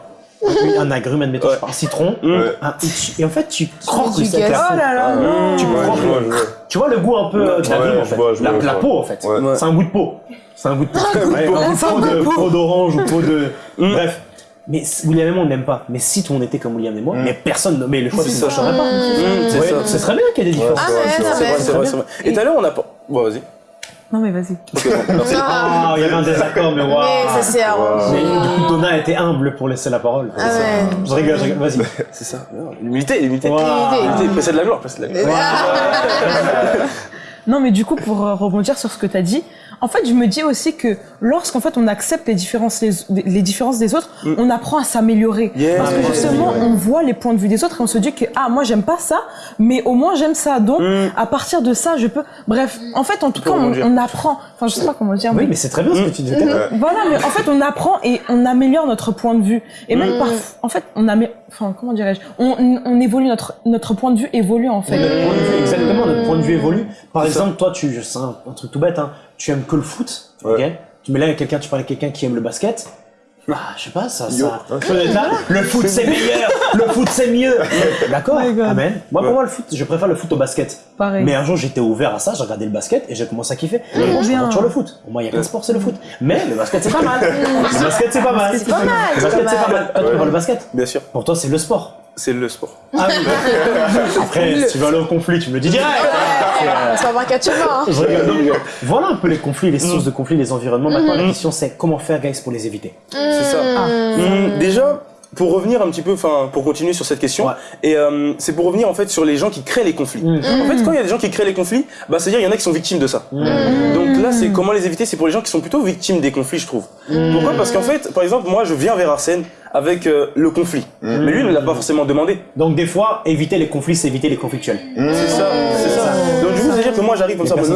un, un agrume, admettons, Ouais. je sais pas, un citron, un- et, tu- et en fait, tu croques du la gaz. Oh là là, Ouais, non. Tu ouais, prends je vois, je vois. Tu vois le goût un peu euh, de l'agrume, Ouais, en je fait. vois, je la, vois, la peau, en fait. Ouais. C'est un goût de peau. C'est un goût de peau. Un goût de peau d'orange ou peau de... Bref. Mais William et moi, on n'aime pas. Mais si tout le monde était comme William et moi, mais personne, ne- mais le choix, C'est ça ne changerait pas. Mm, c'est Ouais, ça. Ce serait bien qu'il y ait des différences. Et tout à l'heure, on a pas. Bon, vas-y. Non, mais vas-y. Ah, il y avait un désaccord, mais waouh. Mais ça s'est arrangé. Mais du coup, Donna était humble pour laisser la parole. Amen. Je rigole, je rigole, vas-y. C'est ça. L'humilité, l'humilité. L'humilité, précède la gloire, précède la gloire. Non, mais du coup, pour rebondir sur ce que tu as dit, en fait, je me dis aussi que lorsqu'en fait on accepte les différences, les, les différences des autres, on apprend à s'améliorer. Yeah. Parce que justement, on voit les points de vue des autres et on se dit que ah moi j'aime pas ça, mais au moins j'aime ça. Donc Mm. à partir de ça, je peux. Bref, en fait, en tout cas, on, on apprend. Enfin, je sais pas comment dire. Oui, mais- mais c'est très bien ce que tu dis. Catherine. Voilà, mais en fait, on apprend et on améliore notre point de vue. Et même parfois, en fait, on amé... enfin, comment dirais-je, on, on évolue notre notre point de vue évolue en fait. Notre point de vue, exactement, notre point de vue évolue. Par exemple, toi, tu, c'est un, un truc tout bête, hein, tu aimes que le foot, Ouais. ok? Tu mets là avec quelqu'un, tu parles avec quelqu'un qui aime le basket. Ah, je sais pas, ça, Yo. ça. là. Le foot c'est meilleur, le foot c'est mieux. D'accord, Oh amen. Moi, pour moi, le foot, je préfère le foot au basket. Pareil. Mais un jour, j'étais ouvert à ça, j'ai regardé le basket et j'ai commencé à kiffer. Moi, je bien. regarde toujours le foot. Pour moi, il y a qu'un sport, c'est le foot. Mais le basket, c'est pas mal. Le basket, c'est pas mal. C'est pas mal, Le basket, c'est pas mal. mal. Toi, tu préfères le basket? Bien sûr, Pour toi, c'est le sport. C'est le sport. Ah oui. Après, si tu veux aller au conflit, tu me le dis direct. Ça va un catch hein. Je rigole. Donc, voilà un peu les conflits, les sources de conflits, les environnements. Maintenant, la question, c'est comment faire, guys, pour les éviter? C'est ça. Hum, déjà, pour revenir un petit peu, enfin, pour continuer sur cette question, Ouais. et euh, c'est pour revenir en fait sur les gens qui créent les conflits. Mm. En fait, quand il y a des gens qui créent les conflits, bah, c'est-à-dire il y en a qui sont victimes de ça. Donc là, c'est comment les éviter, c'est pour les gens qui sont plutôt victimes des conflits, je trouve. Pourquoi? Parce qu'en fait, par exemple, moi, je viens vers Arsène avec euh, le conflit, mais lui, il ne l'a pas forcément demandé. Donc, des fois, éviter les conflits, c'est éviter les conflictuels. C'est ça, c'est ça. Donc du coup, c'est-à-dire que moi, j'arrive comme Les ça,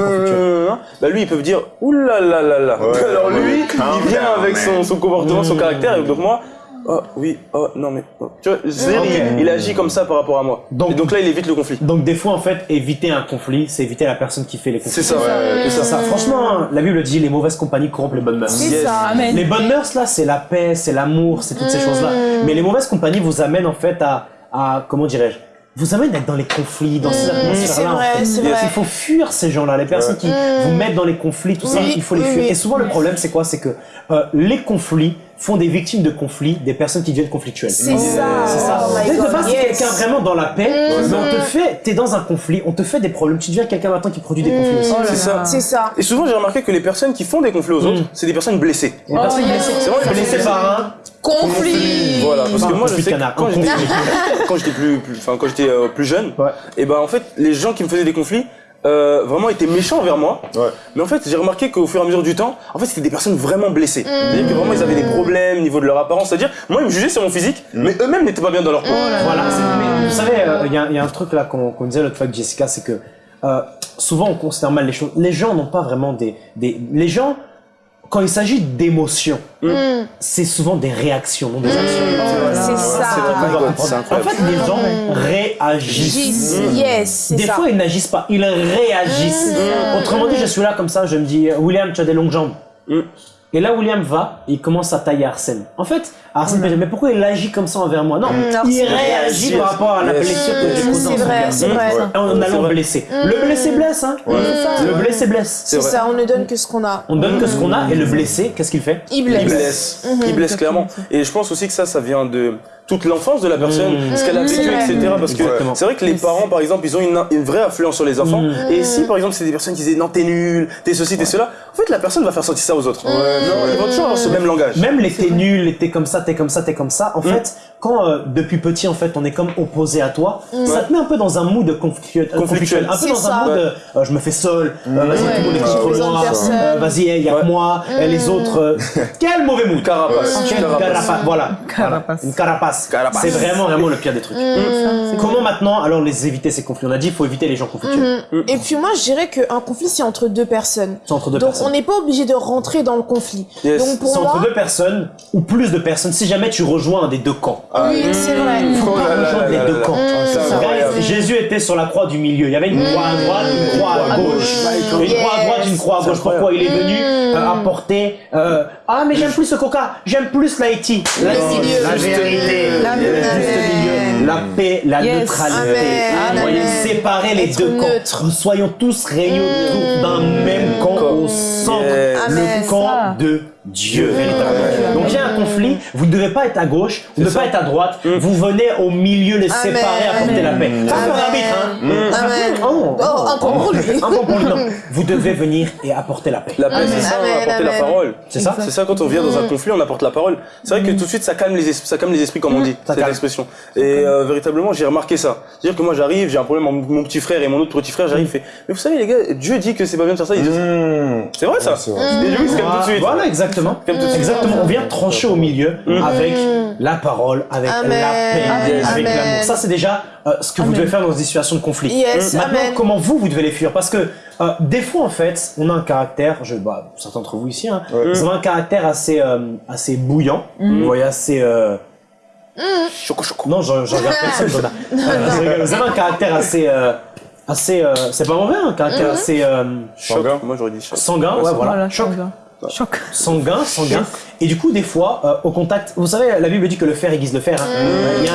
hein, bah lui, ils peuvent dire, oulala là là là. Ouais, Alors lui, ouais. Il vient avec son, comportement, son caractère, et donc moi, oh oui, oh non mais, oh. tu vois, c'est-à-dire, il, il agit comme ça par rapport à moi. Donc- et donc là, il évite le conflit. Donc, des fois, en fait, éviter un conflit, c'est éviter la personne qui fait les conflits. C'est ça, Ouais, C'est ça. Franchement, hein, la Bible dit les mauvaises compagnies corrompent les bonnes mœurs. C'est Yes. ça. Amen. Les bonnes mœurs, là, c'est la paix, c'est l'amour, c'est toutes ces choses-là. Mais les mauvaises compagnies vous amènent, en fait, à, à comment dirais-je, vous amènent à être dans les conflits, dans ces atmosphères-là. c'est en vrai, fait. c'est Il vrai. faut fuir ces gens-là, les personnes qui vous mettent dans les conflits, tout ça, Oui, il faut les oui, fuir. oui. Et souvent, le problème, c'est quoi? C'est que euh, les conflits font des victimes de conflits des personnes qui deviennent conflictuelles. C'est ça. C'est ça. Oh Dès de base, yes. quelqu'un vraiment dans la paix, mais on te fait, t'es dans un conflit, on te fait des problèmes, tu deviens quelqu'un maintenant qui produit des conflits aussi. Oh C'est ça. C'est ça. Et souvent, j'ai remarqué que les personnes qui font des conflits aux autres, c'est des personnes blessées. Des personnes yes. blessées. C'est vrai, blessées blessées. par un Conflit. Voilà, parce que moi je sais que canard, quand j'étais conflit. quand j'étais plus, plus- enfin quand j'étais euh, plus jeune, Ouais. et ben en fait les gens qui me faisaient des conflits euh, vraiment étaient méchants envers moi. Ouais. Mais en fait j'ai remarqué qu'au fur et à mesure du temps, en fait c'était des personnes vraiment blessées. C'est-à-dire que vraiment ils avaient des problèmes au niveau de leur apparence. C'est-à-dire moi ils me jugeaient sur mon physique, mais eux-mêmes n'étaient pas bien dans leur peau. Voilà, c'est- mais vous savez, euh, il y, a- il y a un truc là qu'on qu'on disait l'autre fois avec Jessica, c'est que euh, souvent on considère mal les choses. Les gens n'ont pas vraiment des, des... Les gens, quand il s'agit d'émotions, c'est souvent des réactions, non des actions. C'est ça. C'est c'est En fait, les gens réagissent. Yes, c'est Des ça. fois, ils n'agissent pas, ils réagissent. Autrement dit, je suis là comme ça, je me dis, William, tu as des longues jambes. Mm. Et là, William va, il commence à tailler Arsène. En fait, Arsène mais pourquoi il agit comme ça envers moi? Non, il Arsène réagit par rapport à la blessure que j'ai Mm, causée en C'est vrai, c'est vrai. Ouais. En allant le blesser. Le blessé blesse, hein. Le blessé blesse. C'est ça, on ne donne que ce qu'on a. On donne que ce qu'on a et le blessé, qu'est-ce qu'il fait? Il Il blesse. blesse, il blesse clairement. Et je pense aussi que ça, ça vient de toute l'enfance de la personne, ce qu'elle a vécu, etc. Parce que c'est vrai que les parents, par exemple, ils ont une, une vraie influence sur les enfants. Et si, par exemple, c'est des personnes qui disent non, t'es nul, t'es ceci, t'es cela, en fait, la personne va faire sentir ça aux autres. non, ils vont toujours avoir ce même langage. Même les t'es nul, t'es comme ça, t'es comme ça, t'es comme ça. En fait, quand euh, depuis petit, en fait, on est comme opposé à toi, ça te met un peu dans un mood conflictuel, conflictuel. un peu dans ça. un mood, euh, euh, je me fais seul, euh, vas-y, tout le monde est J'ai contre besoin de moi, personne. vas-y, il y a que moi, et les autres, euh, quel mauvais mood. Carapace. Quelle Carapace. carapace, voilà. Carapace. Une carapace. Carapace. C'est vraiment, vraiment le pire des trucs. Comment maintenant, alors les éviter ces conflits? On a dit, il faut éviter les gens conflictuels. Et puis moi, je dirais qu'un conflit, c'est entre deux personnes. C'est entre deux Donc personnes. on n'est pas obligé de rentrer dans le conflit. Yes. Donc pour C'est entre deux personnes ou plus de personnes. Si jamais tu rejoins un des deux camps. Oui, c'est vrai. faut Oh pas rejoindre les deux camps. Guys, incroyable. Jésus était sur la croix du milieu. Il y avait une croix à droite, une croix à gauche. Une croix à droite, une croix à gauche. Pourquoi il est venu euh, apporter euh, Ah, mais j'aime plus ce coca, j'aime plus l'Haïti. La, la Juste vérité, La le vérité. juste milieu, la paix, la Yes. neutralité. Voyez, séparer les deux camps. Soyons tous réunis d'un même camp au centre. Le camp Ça. de Dieu, véritablement. Donc il y a un conflit, vous ne devez pas être à gauche, vous ne devez pas être à droite, vous venez au milieu les Amen. séparer, apporter la paix. Amen. faire l'arbitre, hein. Amen. Oh, Oh, un point pour lui. Un point pour lui, non. Vous devez venir et apporter la paix. La paix, c'est ça, Amen, apporter la parole. C'est ça C'est ça, quand on vient dans un conflit, on apporte la parole. C'est vrai que tout de suite, ça calme les, es- ça calme les esprits, comme on dit, Ça cette expression. Et euh, véritablement, j'ai remarqué ça. C'est-à-dire que moi, j'arrive, j'ai un problème mon petit frère et mon autre petit frère, j'arrive, il fait, mais vous savez, les gars, Dieu dit que c'est pas bien de faire ça. Il dit, Mmh. c'est vrai, ça. Tout de suite. Voilà, exactement. Comme tout de suite. Exactement. On vient trancher au milieu avec la parole, avec la paix, avec l'amour. Ça, c'est déjà euh, ce que vous devez faire dans des situations de conflit. Maintenant, comment vous, vous devez les fuir? Parce que euh, des fois, en fait, on a un caractère, je, bah, certains d'entre vous ici, hein, Ouais. vous avez un caractère assez, euh, assez bouillant, vous voyez, assez... euh, Choco, choco. Non, je, je regarde personne. Euh, vous avez un caractère assez... assez euh, c'est pas mauvais, un caractère assez... euh, Choc. Sanguin. Moi, j'aurais dit choc. sanguin, ouais, voilà. Voilà, Choc. sanguin. Choc. sanguin, sanguin. Et du coup, des fois, euh, au contact, vous savez, la Bible dit que le fer aiguise le fer. Hein. Y a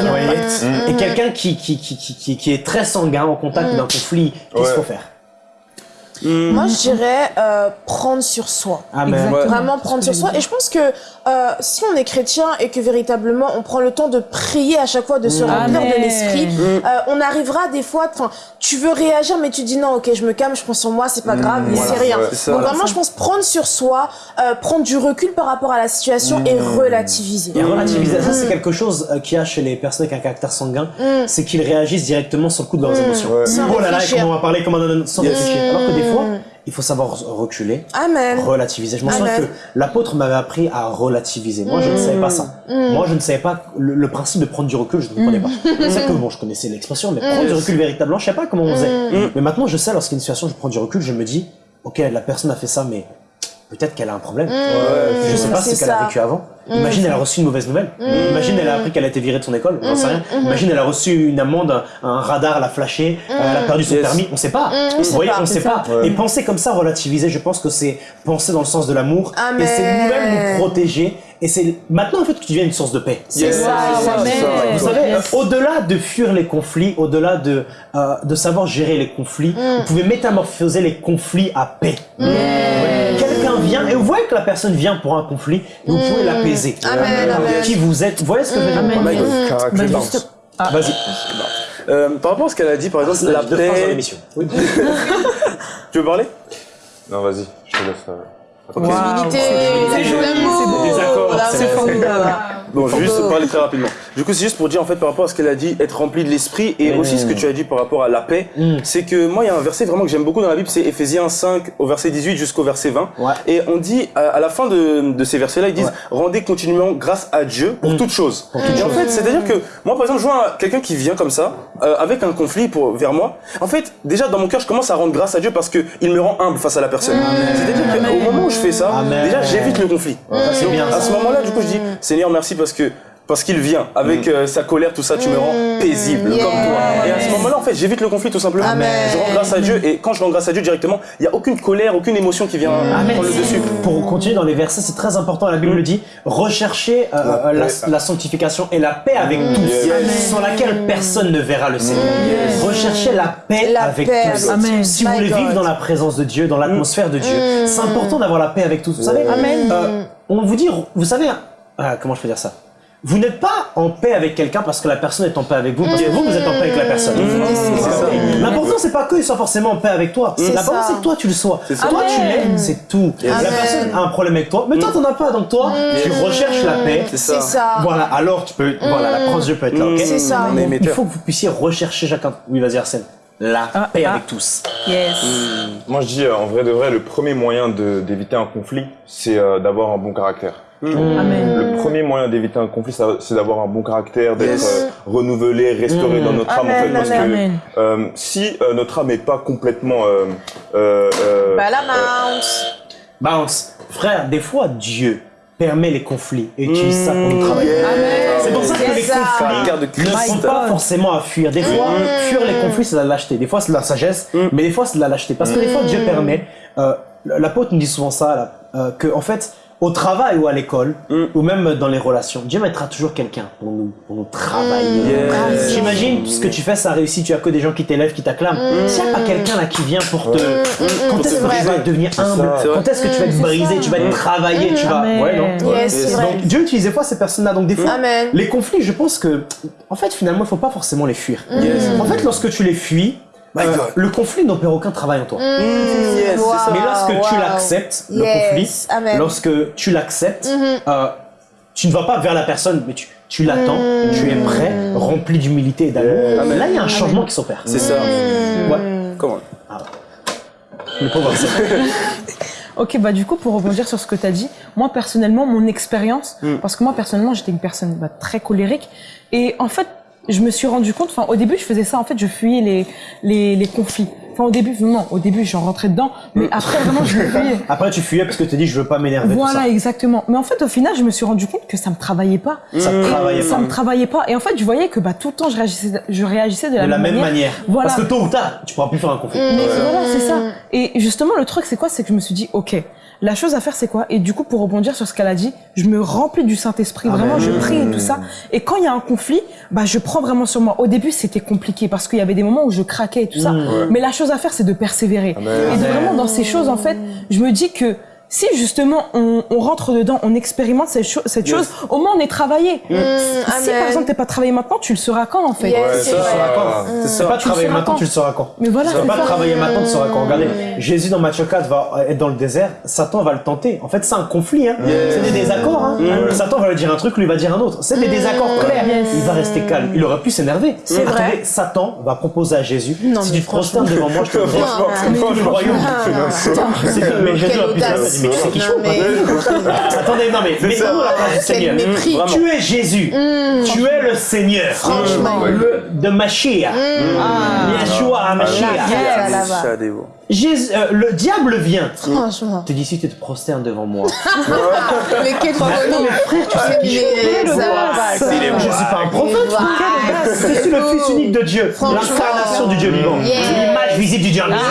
un impact. Et quelqu'un qui, qui, qui, qui, est très sanguin au contact d'un conflit, qu'est-ce qu'il faut Ouais. Faire Moi, je dirais euh, prendre sur soi. Amen. Exactement. Vraiment prendre sur soi. Et je pense que euh, si on est chrétien et que véritablement on prend le temps de prier à chaque fois, de se remplir Amen. de l'esprit, euh, on arrivera des fois, enfin, tu veux réagir mais tu dis non, ok, je me calme, je prends sur moi, c'est pas grave, mais voilà, c'est rien. ça. Donc vraiment, je pense prendre sur soi, euh, prendre du recul par rapport à la situation et relativiser. Et relativiser, ça c'est quelque chose euh, qu'il y a chez les personnes avec un caractère sanguin, c'est qu'ils réagissent directement sur le coup de leurs émotions. Ouais. Oh là là, comment on va parler, comment on va sans Yes. réfléchir. Alors que des fois, il faut savoir reculer, Amen. relativiser. Je me souviens que l'apôtre m'avait appris à relativiser. Moi, je ne savais pas ça. Moi, je ne savais pas le, le principe de prendre du recul, je ne comprenais pas. C'est que bon, je connaissais l'expression, mais prendre du recul véritablement, je sais pas comment on faisait. Mais maintenant, je sais, lorsqu'il y a une situation, je prends du recul, je me dis, ok, la personne a fait ça, mais peut-être qu'elle a un problème. Je sais pas ce qu'elle a vécu avant. Imagine, elle a reçu une mauvaise nouvelle. Imagine, elle a appris qu'elle a été virée de son école. Rien. Imagine, elle a reçu une amende, un, radar l'a flashé, elle a perdu son Yes. permis. On sait pas. on Vous sait voyez, pas. on sait pas. Et penser comme ça, relativiser, je pense que c'est penser dans le sens de l'amour. Amen. Et c'est nous-mêmes nous protéger. Et c'est maintenant, en fait, que tu deviens une source de paix. C'est Yes. ça, C'est ça, amen. c'est ça. Vous savez, Yes. au-delà de fuir les conflits, au-delà de, euh, de savoir gérer les conflits, vous pouvez métamorphoser les conflits à paix. Vient, et vous voyez que la personne vient pour un conflit, et vous pouvez l'apaiser. Importe amen. Qui vous êtes, vous voyez ce que je veux dire bounce. juste- Vas-y. Euh, par rapport à ce qu'elle a dit, par exemple, la phrases dans paix. l'émission. Oui. Tu veux parler? Non, vas-y, je te laisse. euh, l'amour. c'est formidable. Bon, je vais juste Bravo. parler très rapidement. Du coup, c'est juste pour dire en fait par rapport à ce qu'elle a dit, être rempli de l'esprit et aussi ce que tu as dit par rapport à la paix. Mm. C'est que moi, il y a un verset vraiment que j'aime beaucoup dans la Bible, c'est Ephésiens 5 au verset 18 jusqu'au verset 20. Ouais. Et on dit à, à la fin de, de ces versets-là, ils disent rendez continuellement grâce à Dieu pour toutes choses. Toutes et en fait, c'est-à-dire que moi, par exemple, je vois un- quelqu'un qui vient comme ça euh, avec un conflit pour vers moi. En fait, déjà dans mon cœur, je commence à rendre grâce à Dieu parce que il me rend humble face à la personne. C'est-à-dire qu'au moment où je fais ça, Amen. déjà j'évite le conflit. C'est Donc, bien. à ce moment-là, du coup, je dis Seigneur, merci parce que parce qu'il vient avec euh, sa colère, tout ça, tu me rends paisible yeah. comme toi. Et à ce moment-là, en fait, j'évite le conflit tout simplement. Amen. Je rends grâce à Dieu et quand je rends grâce à Dieu directement, il y a aucune colère, aucune émotion qui vient prendre le dessus. Pour continuer dans les versets, c'est très important, la Bible le dit, rechercher euh, la, paix. la sanctification et la paix avec tous, Yes. sans laquelle personne ne verra le Seigneur. Rechercher la paix La avec paix tous. Amen. Si vous voulez vivre dans la présence de Dieu, dans l'atmosphère de Dieu, c'est important d'avoir la paix avec tous. Vous savez, Amen. euh, on vous dit, vous savez, ah, comment je peux dire ça? Vous n'êtes pas en paix avec quelqu'un parce que la personne est en paix avec vous, parce que vous, vous êtes en paix avec la personne. c'est ça. L'important, c'est pas qu'il soit forcément en paix avec toi. L'important, c'est que toi, tu le sois. Toi, tu l'aimes, c'est tout. La personne a un problème avec toi, mais toi, t'en as pas. Donc, toi, tu recherches la paix. C'est ça. ça. Voilà, alors tu peux. Voilà, la Dieu peut être là, ok C'est ça. Il faut que vous puissiez rechercher chacun. Oui, vas-y, Arsène. La Ah, paix ah. avec tous. Yes. Moi, je dis, euh, en vrai de vrai, le premier moyen d'éviter un conflit, c'est euh, d'avoir un bon caractère. Amen. Le premier moyen d'éviter un conflit, c'est d'avoir un bon caractère, d'être Yes. euh, renouvelé, restauré dans notre âme, en fait, Amen, parce que euh, si euh, notre âme n'est pas complètement euh, euh, euh, Bah la bounce. Bounce. Frère, des fois, Dieu permet les conflits et utilise ça pour nous travailler. Yes. C'est pour ça que les conflits ne sont pas forcément à fuir. Des fois, fuir les conflits, c'est de la lâcheté. Des fois, c'est de la sagesse, mais des fois, c'est de la lâcheté. Parce que des fois, Dieu permet. L'apôtre nous dit souvent ça, là, que en fait, au travail ou à l'école, ou même dans les relations, Dieu mettra toujours quelqu'un pour nous, pour nous travailler. Yes. J'imagine ce que tu fais, ça réussit. Tu as que des gens qui t'élèvent, qui t'acclament. S'il n'y a pas quelqu'un là qui vient pour te, quand Pour te est-ce que tu vas devenir humble. Quand est-ce que tu vas être brisé Tu vas être travaillé Tu vas. Ouais, non. Yes. Donc Dieu utilise des fois ces personnes-là. Donc des fois, les conflits, je pense que, en fait, finalement, il faut pas forcément les fuir. Yes. En fait, lorsque tu les fuis, euh, le conflit n'opère aucun travail en toi. Yes, ça. Wow. Mais lorsque tu l'acceptes, le Yes. conflit, Amen. lorsque tu l'acceptes, euh, tu ne vas pas vers la personne, mais tu, tu l'attends, tu es prêt, rempli d'humilité et d'amour. Là, il y a un changement qui s'opère. C'est ça. Ouais. Comment Le pauvre. Ok, bah du coup, pour rebondir sur ce que tu as dit, moi personnellement, mon expérience, parce que moi personnellement, j'étais une personne bah, très colérique, et en fait, je me suis rendu compte, enfin au début, je faisais ça, en fait, je fuyais les, les, les conflits. Au début, non, au début, j'en rentrais dedans, mais après, vraiment, je me fuyais. Après, tu fuyais parce que tu te dis, je veux pas m'énerver. tout Voilà, ça. exactement. Mais en fait, au final, je me suis rendu compte que ça me travaillait pas. Ça te travaillait Ça pas. me travaillait pas. Et en fait, je voyais que bah, tout le temps, je réagissais, je réagissais de la, De la même manière. Voilà. Parce que tôt ou tard, tu pourras plus faire un conflit. Mais voilà, c'est ça. Et justement, le truc, c'est quoi? C'est que je me suis dit, ok, la chose à faire, c'est quoi? Et du coup, pour rebondir sur ce qu'elle a dit, je me remplis du Saint-Esprit. Vraiment, je prie et tout ça. Et quand il y a un conflit, bah, je prends vraiment sur moi. Au début, c'était compliqué parce qu'il y avait des moments où je craquais et tout ça. Mais la chose à faire, c'est de persévérer. Et de vraiment, dans ces choses, en fait, je me dis que si justement on, on rentre dedans, on expérimente cette, cho- cette Yes. chose, au moins on est travaillé. Si amen. par exemple t'es pas travaillé maintenant, tu le seras quand en fait? Yes, Ouais, c'est ça. pas Tu le travailler maintenant, quand? tu le sauras quand. Mais voilà, c'est pas ça. travailler maintenant, tu sauras quand. Regardez, Jésus dans Matthieu 4 va être dans le désert, Satan va le tenter. En fait, c'est un conflit, hein. C'est des désaccords, hein. Satan va lui dire un truc, lui va dire un autre. C'est des désaccords clairs. Yes. Il va rester calme. Il aurait pu s'énerver. C'est vrai. Satan va proposer à Jésus, Non, si tu te prosternes devant moi, je te le royaume. C'est- Mais Jésus Mais sais qui Non, chaud, mais- Attendez, non mais, mais du Seigneur. Tu es Jésus. Tu es le Seigneur. Franchement. Le, de Mashiach. Yeshua Mashiach. Ah, là-bas. Ça, des mots. Jésus, euh, le diable vient. Franchement. te dis si tu te prosternes devant moi. Mais quel folie. frère, tu sais qui je Mais suis. Je suis pas un prophète. Je suis le fils unique de Dieu, l'incarnation du Dieu vivant, l'image visible du Dieu invisible.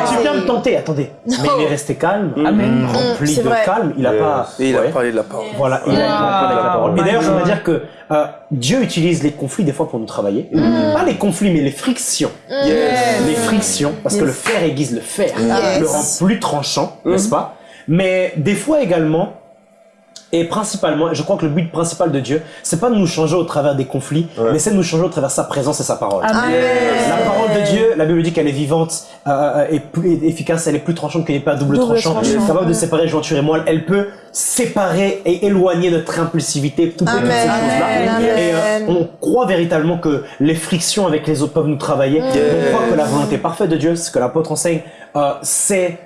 Ah, tu viens me tenter, attendez. Mais il est resté calme, Amen. rempli C'est de vrai. calme. Il a Yes. pas. Et il a Ouais. parlé de la parole. Voilà, il a en avec la parole. Et d'ailleurs, je voudrais dire que euh, Dieu utilise les conflits des fois pour nous travailler. Pas les conflits, mais les frictions. Les frictions, parce que le fer aiguise le fer, Yes. le rend plus tranchant, n'est-ce pas? Mais des fois également, et principalement, je crois que le but principal de Dieu, c'est pas de nous changer au travers des conflits, Ouais. mais c'est de nous changer au travers de sa présence et sa parole. Amen. La parole de Dieu, la Bible dit qu'elle est vivante euh, et plus et efficace, elle est plus tranchante qu'une épée à double, Double tranchant, tranchant. capable de séparer jointure et moelle. Elle peut séparer et éloigner notre impulsivité, toutes ces Amen. choses-là. Amen. Et euh, on croit véritablement que les frictions avec les autres peuvent nous travailler. On croit que la volonté parfaite de Dieu, ce que l'apôtre enseigne, euh, c'est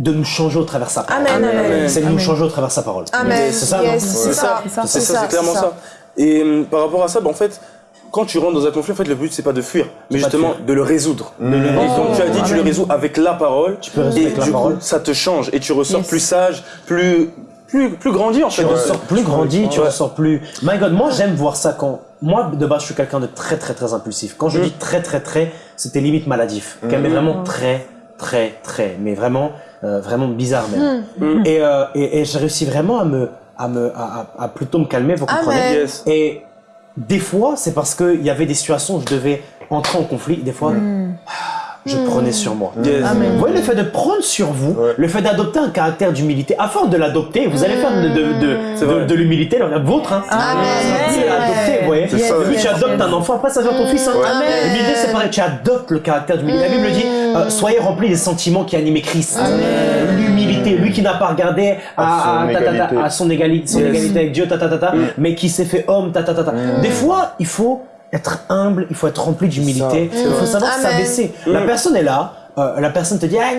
de nous changer au travers de sa parole. Amen, amen. C'est de nous changer au travers de sa parole. Amen. C'est ça, Yes, c'est ça. C'est ça. C'est clairement ça. Et hum, par rapport à ça, bah, en fait, quand tu rentres dans un conflit, en fait, le but c'est pas de fuir, mais de justement fuir. de le résoudre. Et comme tu as dit, tu le résous avec la parole. Tu peux résoudre et avec la du parole. coup, ça te change et tu ressors Yes. plus sage, plus plus plus grandi en fait. Tu ressors plus grandi, tu Ouais. ressors plus. My God, moi j'aime voir ça quand. Moi de base je suis quelqu'un de très très très impulsif. Quand je Mm. dis très très très, c'était limite maladif. Quand même vraiment très très très, mais vraiment euh, vraiment bizarre même. Mm. Et, euh, et, et j'ai réussi vraiment à me à me à, à- à plutôt me calmer, vous comprenez. Amen. Yes. Et des fois c'est parce que il y avait des situations où je devais entrer en conflit. Des fois je prenais sur moi. Yes. Amen. Vous voyez le fait de prendre sur vous, Ouais. le fait d'adopter un caractère d'humilité, afin de l'adopter, vous allez faire de, de, de, de, l'humilité, la vôtre, hein. Amen. C'est adopter, vous voyez. Ouais. tu adoptes un enfant, après ça devient ton fils. Hein. Amen. L'humilité, c'est pareil, tu adoptes le caractère d'humilité. La Bible dit, euh, soyez remplis des sentiments qui animaient Christ. L'humilité, lui qui n'a pas regardé à, À son à- ta- ta- ta- égalité. à son égalité, son Yes. égalité avec Dieu, ta, ta, ta, ta, mais qui s'est fait homme, ta, ta, ta, ta. Des fois, il faut être humble, il faut être rempli d'humilité, il faut savoir Amen. s'abaisser. La personne est là, euh, la personne te dit, ah,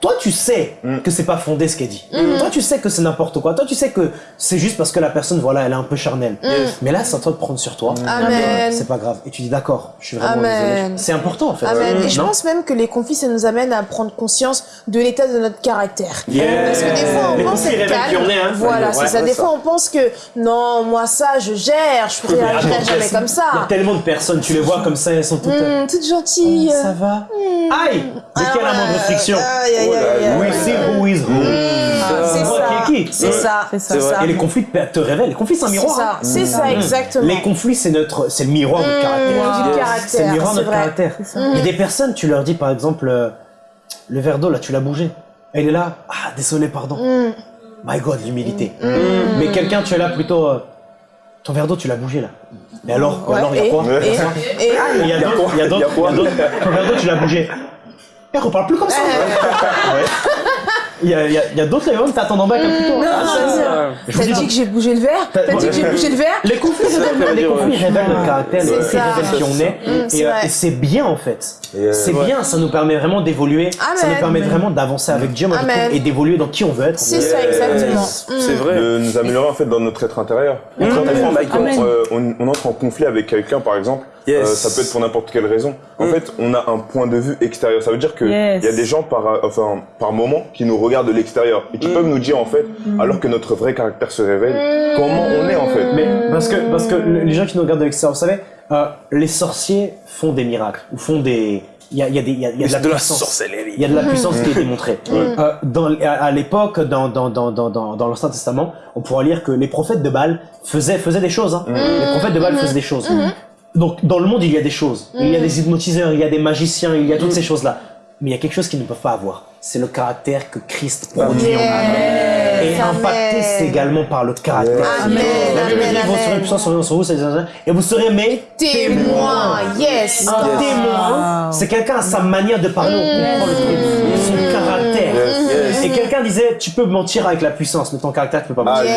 toi tu sais que c'est pas fondé ce qu'elle dit. Toi tu sais que c'est n'importe quoi. Toi tu sais que c'est juste parce que la personne, voilà, elle est un peu charnelle. Mais là, c'est à toi de prendre sur toi. Amen. C'est pas grave. Et tu dis, d'accord, je suis vraiment désolé. C'est important en fait. Amen. Et je pense même que les conflits, ça nous amène à prendre conscience de l'état de notre caractère. Yeah. Parce que des fois, on Les pense être calme. est, hein. Voilà, Ouais, c'est ça. Des ça. fois, on pense que non, moi ça, je gère, je attends, jamais comme Il y a ça. tellement de personnes, tu les vois comme ça, elles sont toutes. euh, Hum, toute gentille. Ça va Aïe Dès qu'il y a la moindre friction. We see who is who. C'est ça. C'est ça. C'est ça. C'est ça. Et les conflits te révèlent. Les conflits, c'est un miroir. hein. ça. C'est ça, exactement. Les conflits, c'est notre, c'est le miroir de notre caractère. du C'est le caractère, miroir de notre vrai. caractère. Il y a des personnes, tu leur dis par exemple, euh, le verre d'eau là, tu l'as bougé. Elle est là, ah désolé, pardon. My God, l'humilité. Mais quelqu'un, tu es là plutôt, euh, ton verre d'eau, tu l'as bougé là. Mais alors, Ouais, alors, il y a quoi? et- et- Et Il y a d'autres, il y a d'autres, il y a d'autres. Ton verre d'eau, tu l'as bougé. Et reparle plus comme ça. Ouais. Il y a, y a, y a d'autres, Ah, c'est ça, ça. Je vous T'as dit que j'ai bougé le verre T'as- T'as dit que j'ai bougé le verre Les conflits, révèlent, les conflits révèlent notre caractère, révèlent qui on est. Mm, et euh, et c'est bien en fait. Euh, C'est ouais. bien, ça nous permet vraiment d'évoluer. Ça nous permet vraiment d'avancer avec Dieu et d'évoluer dans qui on veut être. C'est ça, exactement. C'est vrai. de nous améliorer en fait dans notre être intérieur. Euh, on entre en conflit avec quelqu'un, par exemple, Yes. Euh, ça peut être pour n'importe quelle raison. En Mm. fait, on a un point de vue extérieur. Ça veut dire que il Yes. y a des gens par, euh, enfin, par moment qui nous regardent de l'extérieur et qui Mm. peuvent nous dire en fait, Mm. alors que notre vrai caractère se révèle, comment on est en fait. Mais parce que, parce que les gens qui nous regardent de l'extérieur, vous savez, euh, les sorciers font des miracles, ou font des... Il y a, il y a des, il y a, il y a de la de la puissance. sorcellerie. Il y a de la puissance qui est démontrée. Euh, dans, à, à l'époque, dans, dans, dans, dans, dans, dans l'Ancien Testament, on pourra lire que les prophètes de Baal faisaient, faisaient des choses. Hein. Les prophètes de Baal faisaient des choses. Donc, dans le monde, il y a des choses. Il y a des hypnotiseurs, il y a des magiciens, il y a toutes ces choses-là. Mais il y a quelque chose qu'ils ne peuvent pas avoir. C'est le caractère que Christ produit en eux. Et Amen. impacté, c'est également par le caractère. Amen, vous serez puissants sur sur vous, et vous serez mes Témoin, yes. un témoin, c'est quelqu'un à sa manière de parler, on comprend le truc, son caractère. Yes, yes. Et quelqu'un disait, tu peux mentir avec la puissance, mais ton caractère, tu peux pas mentir. yeah.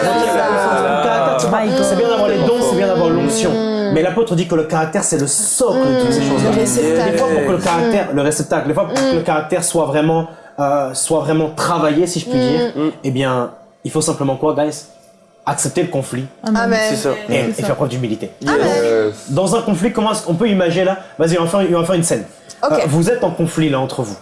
Ton caractère, tu peux pas- My C'est bien d'avoir les dons, c'est bien d'avoir l'onction. Mais l'apôtre dit que le caractère, c'est le socle de toutes ces choses-là. Le réceptacle. Des fois, pour que le caractère, le réceptacle, des fois, pour que le caractère soit vraiment, euh, soit vraiment travaillé, si je puis dire, eh bien, il faut simplement quoi, guys? Accepter le conflit Amen. C'est ça. et, et faire preuve d'humilité. Yes. Dans un conflit, comment est-ce qu'on peut imaginer là? Vas-y, on va faire, on va faire une scène. Euh, vous êtes en conflit là entre vous.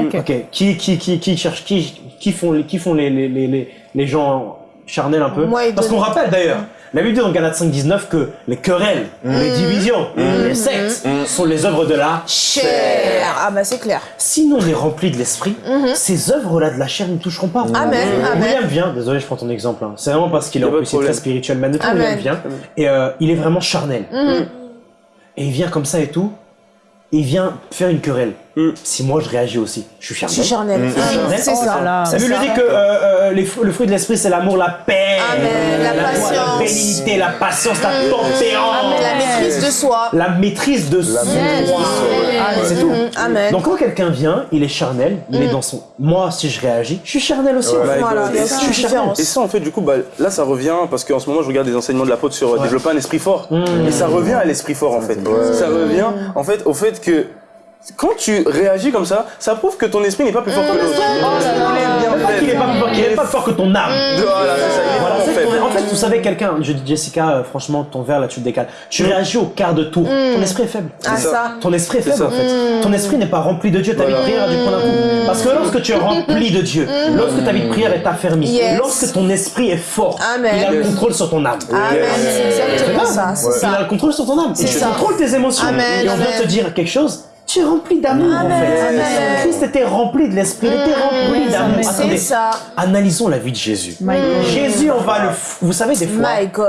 Ok. Ok. Qui, qui, qui, qui cherche, qui, qui font, les- qui font les, les, les, les, les gens charnels un peu? Moi et Parce qu'on rappelle d'ailleurs, la Bible dit dans Galates 5.19 que les querelles, les divisions, les sectes sont les œuvres de la Cher. Ah bah c'est clair. si nous on est rempli de l'esprit, ces œuvres-là de la chair ne toucheront pas. Amen, amen. William vient, désolé, je prends ton exemple. hein. C'est vraiment parce qu'il est est très spirituel. Mais. William vient et euh, il est vraiment charnel. Mhm. Et il vient comme ça et tout. Et il vient faire une querelle. Mm. Si moi je réagis aussi, je suis Je charnel. suis charnel. Mmh. Amen. C'est Oh ça. là. La ça. dit que euh, euh, les, le fruit de l'esprit c'est l'amour, la paix, Amen, la patience. la bénignité, la patience, la Amen. tempérance, La maîtrise de soi. la maîtrise de soi. maîtrise de soi, ouais. Ah, C'est tout. Mhm. Amen. Donc quand quelqu'un vient, il est charnel, il est dans son. Moi, si je réagis, je suis charnel aussi. Voilà, Je suis charnel. Et ça, en fait, du coup, bah, là, ça revient, parce qu'en ce moment, je regarde des enseignements de l'apôtre sur euh, développer un esprit fort. Et ça revient à l'esprit fort, en fait. Ça revient, en fait, au fait que quand tu réagis comme ça, ça prouve que ton esprit n'est pas plus fort que l'autre. Il est bien Pas est fait. pas plus fort, qu'il est pas plus fort que ton âme. Voilà, c'est ça, il est Voilà, ton- en fait, vous savez, quelqu'un, je dis Jessica, euh, franchement, ton verre là, tu le décales. Tu réagis au quart de tour. Ton esprit est faible. Ah ça. ça. Ton esprit est faible ça. en fait. Ton esprit n'est pas rempli de Dieu. Ta vie de prière a dû prendre un coup. Parce que lorsque tu es rempli de Dieu, lorsque ta vie de prière est affermie, Yes. lorsque ton esprit est fort, Amen. il a le contrôle sur ton âme. Amen. C'est exactement ça. Il a le contrôle sur ton âme. Et tu contrôles tes émotions. Amen, Et on vient te dire quelque chose. Tu es rempli d'amour en fait. Amen. Christ était rempli de l'esprit, il était rempli d'amour. C'est Attendez, ça. analysons la vie de Jésus. My God. Jésus, on va le. Vous savez, des fois,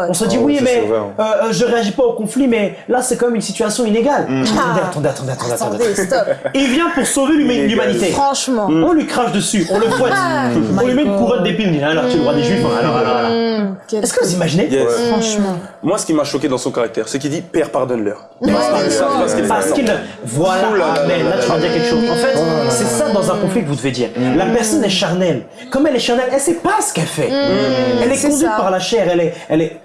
on se dit Oh, oui, mais hein. euh, euh, je réagis pas au conflit, mais là, c'est comme une situation inégale. Attendez, attendez, attendez, attendez, attendez. Attendez, stop. Il vient pour sauver l'huma- l'humanité. Franchement. On lui crache dessus, on le fouette, on lui met une couronne d'épines, alors tu es le roi des juifs, alors, alors, alors. Est-ce que vous imaginez Yes. Franchement. Moi, ce qui m'a choqué dans son caractère, c'est qu'il dit Père, pardonne-leur. Ouais. Parce qu'il voilà, là amen. tu vas dire quelque chose. En fait, c'est ça dans un conflit que vous devez dire. La personne est charnelle. Comme elle est charnelle, elle sait pas ce qu'elle fait. Elle est conduite par la chair. Elle est, elle est.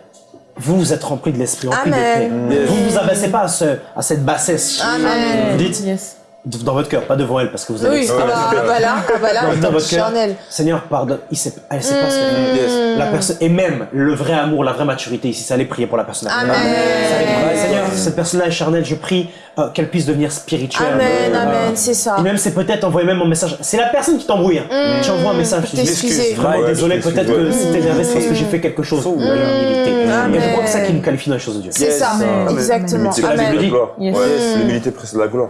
Vous, vous êtes rempli de l'esprit, rempli de paix. Vous ne vous abaissez pas à, ce, à cette bassesse. Amen. Vous dites Yes. Dans votre cœur, pas devant elle, parce que vous avez. Oui, ah bah, ah bah là, ah bah là, dans, dans votre cœur, charnel. Seigneur, pardonne. Il sait, elle sait pas ce qu'elle. Yes. La personne et même le vrai amour, la vraie maturité ici, c'est aller prier pour la personne. Amen. C'est prier. Seigneur, cette personne-là est charnelle. Je prie euh, qu'elle puisse devenir spirituelle. Amen, Euh, amen, c'est ça. Et même c'est peut-être envoyer même un message. C'est la personne qui t'embrouille. hein. Tu envoies un message. Tu dis T'excuser. excuse, vraiment Ouais, désolé. je Peut-être que t'es énervé, c'est parce que j'ai fait quelque chose. Mmh. L'humilité. Amen. Et je crois que c'est ça qui nous qualifie dans les choses de Dieu. C'est ça, Amen. exactement. L'humilité la précède la gloire. L'humilité précède la gloire.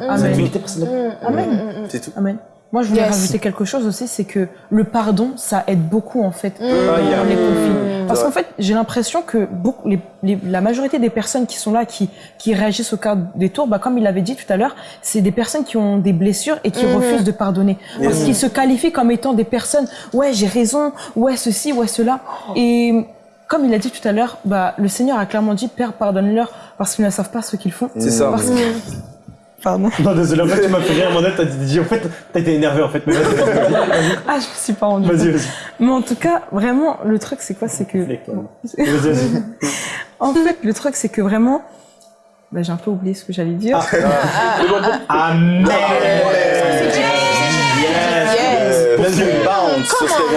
Cette Amen. précède la- Amen. C'est tout. Amen. Moi, je voulais Yes. rajouter quelque chose aussi, c'est que le pardon, ça aide beaucoup en fait dans yeah. les conflits. Parce qu'en fait, j'ai l'impression que beaucoup, les, les- la majorité des personnes qui sont là, qui, qui réagissent au quart des tours, bah, comme il l'avait dit tout à l'heure, c'est des personnes qui ont des blessures et qui refusent de pardonner. Parce qu'ils se qualifient comme étant des personnes, ouais, j'ai raison, ouais, ceci, ouais, cela. Et comme il a dit tout à l'heure, bah, le Seigneur a clairement dit, Père, pardonne-leur parce qu'ils ne savent pas ce qu'ils font. C'est ça. Parce que... Pardon. Non, désolé, en fait, tu m'as fait rire, Mandel, t'as dit, en fait, t'as été énervé, en fait, mais vas-y, vas-y, Ah, je me suis pas rendu vas-y, vas-y, Mais en tout cas, vraiment, le truc, c'est quoi? C'est que. Fais-toi. vas-y, vas-y. En fait, le truc, c'est que vraiment. Bah, j'ai un peu oublié ce que j'allais dire.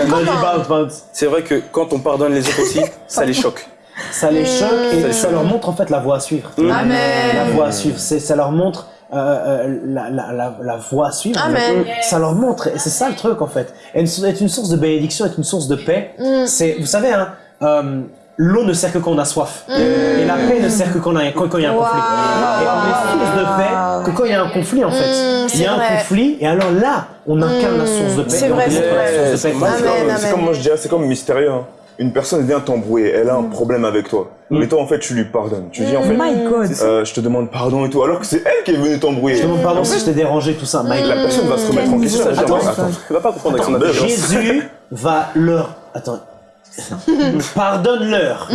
Bounce, bounce. C'est vrai que quand on pardonne les autres aussi, ça les choque. ça les choque et les ça leur montre en fait la voie à suivre. Amen. La voie à suivre, c'est ça leur montre euh, euh, la, la, la, la voie à suivre. Amen. Ça leur montre et c'est ça le truc en fait. Être une source de bénédiction, être une source de paix. C'est, vous savez, hein, euh, l'eau ne sert que quand on a soif et la paix ne sert que quand, il y a un Wow. conflit. Et on est source de paix que quand il y a un conflit en fait. Mm, il y a un vrai. conflit et alors là, on incarne la source de paix. C'est vrai, c'est vrai. c'est comme moi je dirais, c'est comme mystérieux. hein. Une personne vient t'embrouiller, elle a un problème avec toi. Mais toi, en fait, tu lui pardonnes. Tu dis, en fait, My God. euh, je te demande pardon et tout, alors que c'est elle qui est venue t'embrouiller. Je te demande pardon si je t'ai dérangé, tout ça. Mike, La personne va se remettre en question. Ça, elle va attends, va pas comprendre avec son. Jésus va leur. Attends. Pardonne-leur.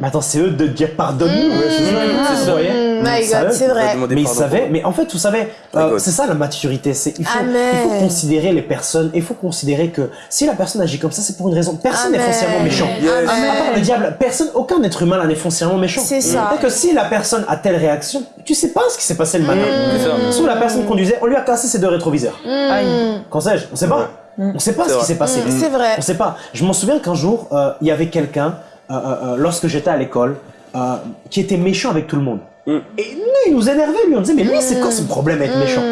Mais attends, c'est eux de dire pardonne-nous. c'est ça. My God, vrai. Mais ils pardon savaient, mais en fait, vous savez, euh, c'est ça la maturité. C'est il faut, considérer les personnes. Il faut considérer que si la personne agit comme ça, c'est pour une raison. Personne n'est foncièrement méchant. À part le diable, personne, aucun être humain n'est foncièrement méchant. C'est ça. Que si la personne a telle réaction, tu sais pas ce qui s'est passé le matin. Ça. Soit la personne conduisait, on lui a cassé ses deux rétroviseurs. Aïe. Qu'en sais-je? On sait pas. On sait pas ce qui s'est passé. Mm, c'est vrai. On sait pas. Je m'en souviens qu'un jour, euh, il y avait quelqu'un, euh, euh, euh, lorsque j'étais à l'école, euh, qui était méchant avec tout le monde. Mm. Et nous, il nous énervait, lui. On disait, mais lui, c'est quoi son problème à être méchant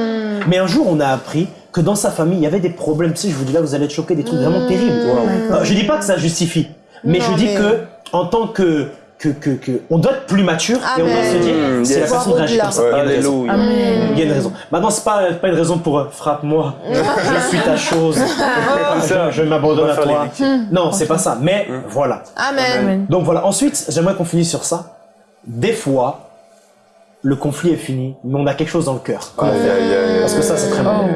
Mais un jour, on a appris que dans sa famille, il y avait des problèmes. Tu sais, je vous dis là, vous allez être choqués, des trucs vraiment terribles. Euh, je dis pas que ça justifie, mais Non, je dis mais- que, en tant que. Que, que, que, on doit être plus mature et on doit se dire, si la yes. personne réagit comme ça, il y a une raison. Alléluia. Amen. Il y a une raison. Maintenant, c'est pas, pas une raison pour euh, frappe-moi, je suis ta chose, je, je m'abandonne à toi. Non, c'est pas ça. Mais voilà. Amen. Amen. Donc voilà. Ensuite, j'aimerais qu'on finisse sur ça. Des fois, le conflit est fini, mais on a quelque chose dans le cœur. Parce que ça, c'est très Oh. bon.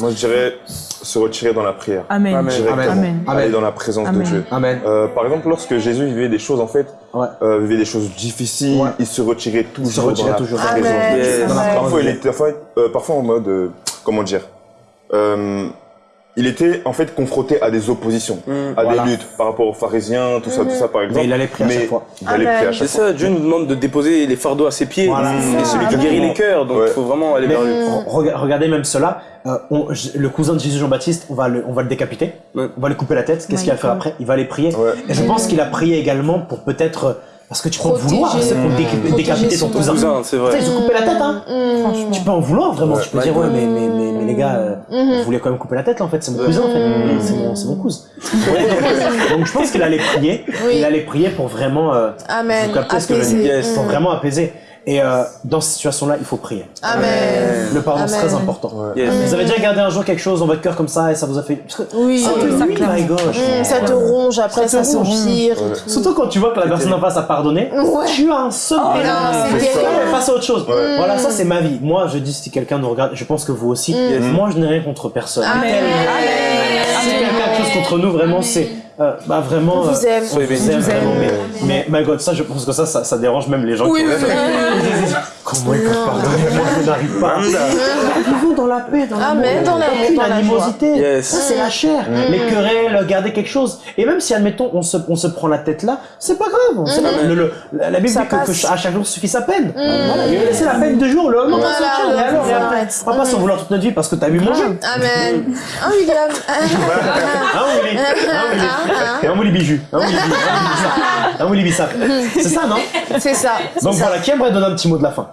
Moi, je dirais se retirer dans la prière. Amen. Amen. Directement. Amen. Aller dans la présence Amen. de Dieu. Amen. Euh, par exemple, lorsque Jésus vivait des choses, en fait, Ouais. euh, vivait des choses difficiles, Ouais. il se retirait toujours retirait dans Dieu. Yes. c'est vrai. Parfois, il était, enfin, euh, parfois en mode, euh, comment dire, euh, il était en fait confronté à des oppositions, à Voilà. des luttes par rapport aux pharisiens, tout ça, tout ça, par exemple. Mais il allait prier à chaque fois. Il allait Amen. prier à chaque C'est fois. ça, Dieu nous demande de déposer les fardeaux à ses pieds. Voilà. Et C'est celui ça. qui guérit les cœurs, donc il Ouais. faut vraiment aller vers lui. re- rega- regardez même cela. euh, on- le cousin de Jésus Jean-Baptiste, on va le, on va le décapiter. Ouais. On va lui couper la tête. Qu'est-ce qu'il va faire après? Il va aller prier. Ouais. Et je pense qu'il a prié également pour peut-être euh, parce que tu peux en vouloir, c'est pour décapiter ton son cousin. Cousin, c'est vrai. Tu sais, ils ont coupé la tête, hein. Franchement. Tu peux en vouloir vraiment. Ouais. Tu peux dire ouais, mais mais mais, mais les gars, euh, Mm-hmm. vous voulez quand même couper la tête là en fait. C'est mon cousin en fait. C'est mon c'est mon cousin. Donc je pense qu'il allait prier. Oui. Il allait prier pour vraiment. euh, Amen. vous captez ce que je dis. Pour vraiment apaiser. Et euh, dans cette situation-là, il faut prier. Amen. Le pardon, c'est Amen. très important. Yes. Vous avez déjà gardé un jour quelque chose dans votre cœur comme ça et ça vous a fait. Oui. Ah, oui, oui, oui. my gosh. Mm, ça te ronge, après Ça ça, te ronge. s'empire et Ouais. tout. Surtout quand tu vois que la personne en face a pardonné, Ouais. tu as un seul Oh, c'est peux passer à autre chose. Voilà, ça c'est ma vie. Moi, je dis si quelqu'un nous regarde, je pense que vous aussi. Moi, je n'ai rien contre personne. Amen. Tellement. Si quelqu'un a quelque chose contre nous, vraiment, c'est euh, bah vraiment. On vous aime. on vous aime vraiment. Mais, mais my God, ça, je pense que ça, ça, ça dérange même les gens. Oui, qui oui, Comment ils peuvent pardonner Moi, je n'arrive pas. Vivons dans la paix, dans l'amour. Amen, dans l'amour, dans la animosité. Yes. Ça, c'est la chair. Les querelles, garder quelque chose. Et même si, admettons, on se, on se prend la tête là, c'est pas grave. Sait- le- le- la la Bible Ça dit que, à chaque jour suffit sa peine. Voilà, il a laissé la peine deux jours, le lendemain, Voilà, on se tient, et alors, et après, on va pas s'en vouloir toute notre vie parce que t'as vu manger. Amen. Ah, William. Hein, Willy Un Willy Biju. Un Willy Biju. Un Willy Bissap. C'est ça, non C'est ça. Donc voilà, qui aimerait donner un petit mot de la fin?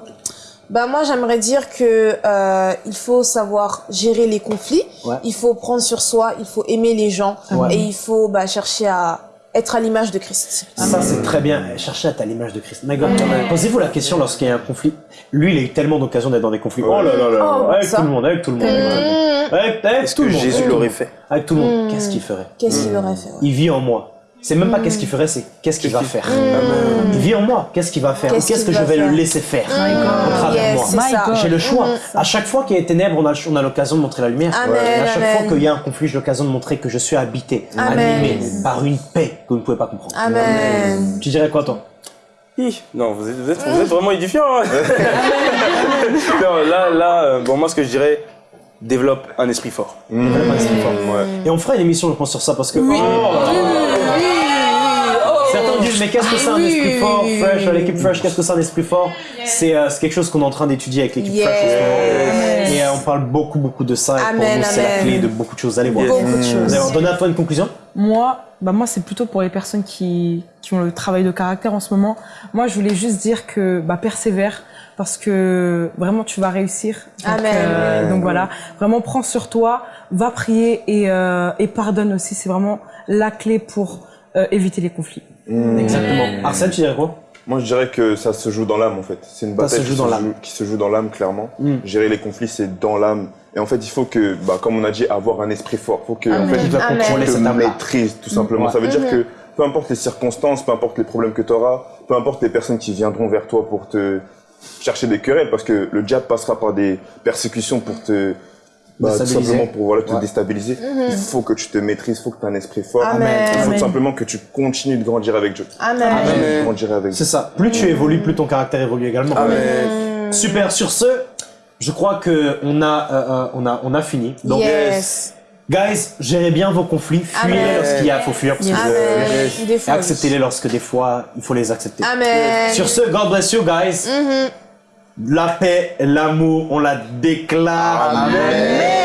Bah moi j'aimerais dire que euh, il faut savoir gérer les conflits, Ouais. il faut prendre sur soi, il faut aimer les gens Ouais. et il faut bah, chercher à être à l'image de Christ. Ça, c'est très bien. Cherchez à être à l'image de Christ. My God. Posez-vous la question lorsqu'il y a un conflit. Lui, il a eu tellement d'occasions d'être dans des conflits. Oh là là là. Oh, avec ça. tout le monde, avec tout le monde. Avec, tout le monde. avec, avec Est-ce tout que le monde. Jésus l'aurait fait? Avec tout le monde. Qu'est-ce qu'il ferait? Qu'est-ce qu'il aurait fait ouais. Il vit en moi. C'est même pas qu'est-ce qu'il ferait, c'est qu'est-ce qu'il va faire. Il vit en moi. Qu'est-ce qu'il va faire Ou Qu'est-ce que je va vais le laisser faire Mm. au travers moi. J'ai le choix. Mm. À chaque fois qu'il y a des ténèbres, on a, on a l'occasion de montrer la lumière. À chaque amen. fois qu'il y a un conflit, j'ai l'occasion de montrer que je suis habité, Amen. animé par une paix que vous ne pouvez pas comprendre. Amen. Tu dirais quoi, toi Non, vous êtes, vous êtes, vous êtes vraiment édifiant. hein. non, là, là, euh, bon, moi, ce que je dirais, développe un esprit fort. Développe un esprit fort. Ouais. Et on fera une émission, je pense, sur ça parce que. Oh, Certains disent, mais qu'est-ce que c'est un esprit fort, fresh, oui. l'équipe fresh, qu'est-ce que c'est un esprit fort? C'est euh, c'est quelque chose qu'on est en train d'étudier avec l'équipe Yes. fresh en ce moment. Et euh, on parle beaucoup, beaucoup de ça. Et pour nous, c'est la clé de beaucoup de choses. Allez voir. À toi une conclusion? Moi, bah moi c'est plutôt pour les personnes qui, qui ont le travail de caractère en ce moment. Moi, je voulais juste dire que bah, persévère parce que vraiment tu vas réussir. Donc, Amen. euh, donc voilà, vraiment prends sur toi, va prier et, euh, et pardonne aussi. C'est vraiment la clé pour euh, éviter les conflits. Hmm. Exactement. Arsène, tu dirais quoi? Moi, je dirais que ça se joue dans l'âme, en fait. C'est une Ça bataille se joue qui, dans se l'âme. joue, qui se joue dans l'âme, clairement. Mm. Gérer les conflits, c'est dans l'âme. Et en fait, il faut que, bah, comme on a dit, avoir un esprit fort. faut que, en Amen. fait, doit Amen. contrôler te cette maîtrise, tout simplement. Ouais. Ça veut dire que peu importe les circonstances, peu importe les problèmes que tu auras, peu importe les personnes qui viendront vers toi pour te chercher des querelles, parce que le diable passera par des persécutions pour te, bah, tout Déstabiliser. simplement pour voilà, te Ouais. déstabiliser. Il faut que tu te maîtrises, il faut que tu aies un esprit fort. Amen. Il faut Amen. tout simplement que tu continues de grandir avec Dieu. Amen. Grandir avec C'est ça. Plus tu évolues, plus ton caractère évolue également. Super. Sur ce, je crois que on a, euh, euh, on a, on a fini. Donc, yes. Guys, gérez bien vos conflits. Fuyez lorsqu'il y a, faut fuir parce que acceptez-les lorsque des fois il faut les accepter. Amen. Sur ce, God bless you, guys. Mhm. La paix, l'amour, on la déclare. Amen.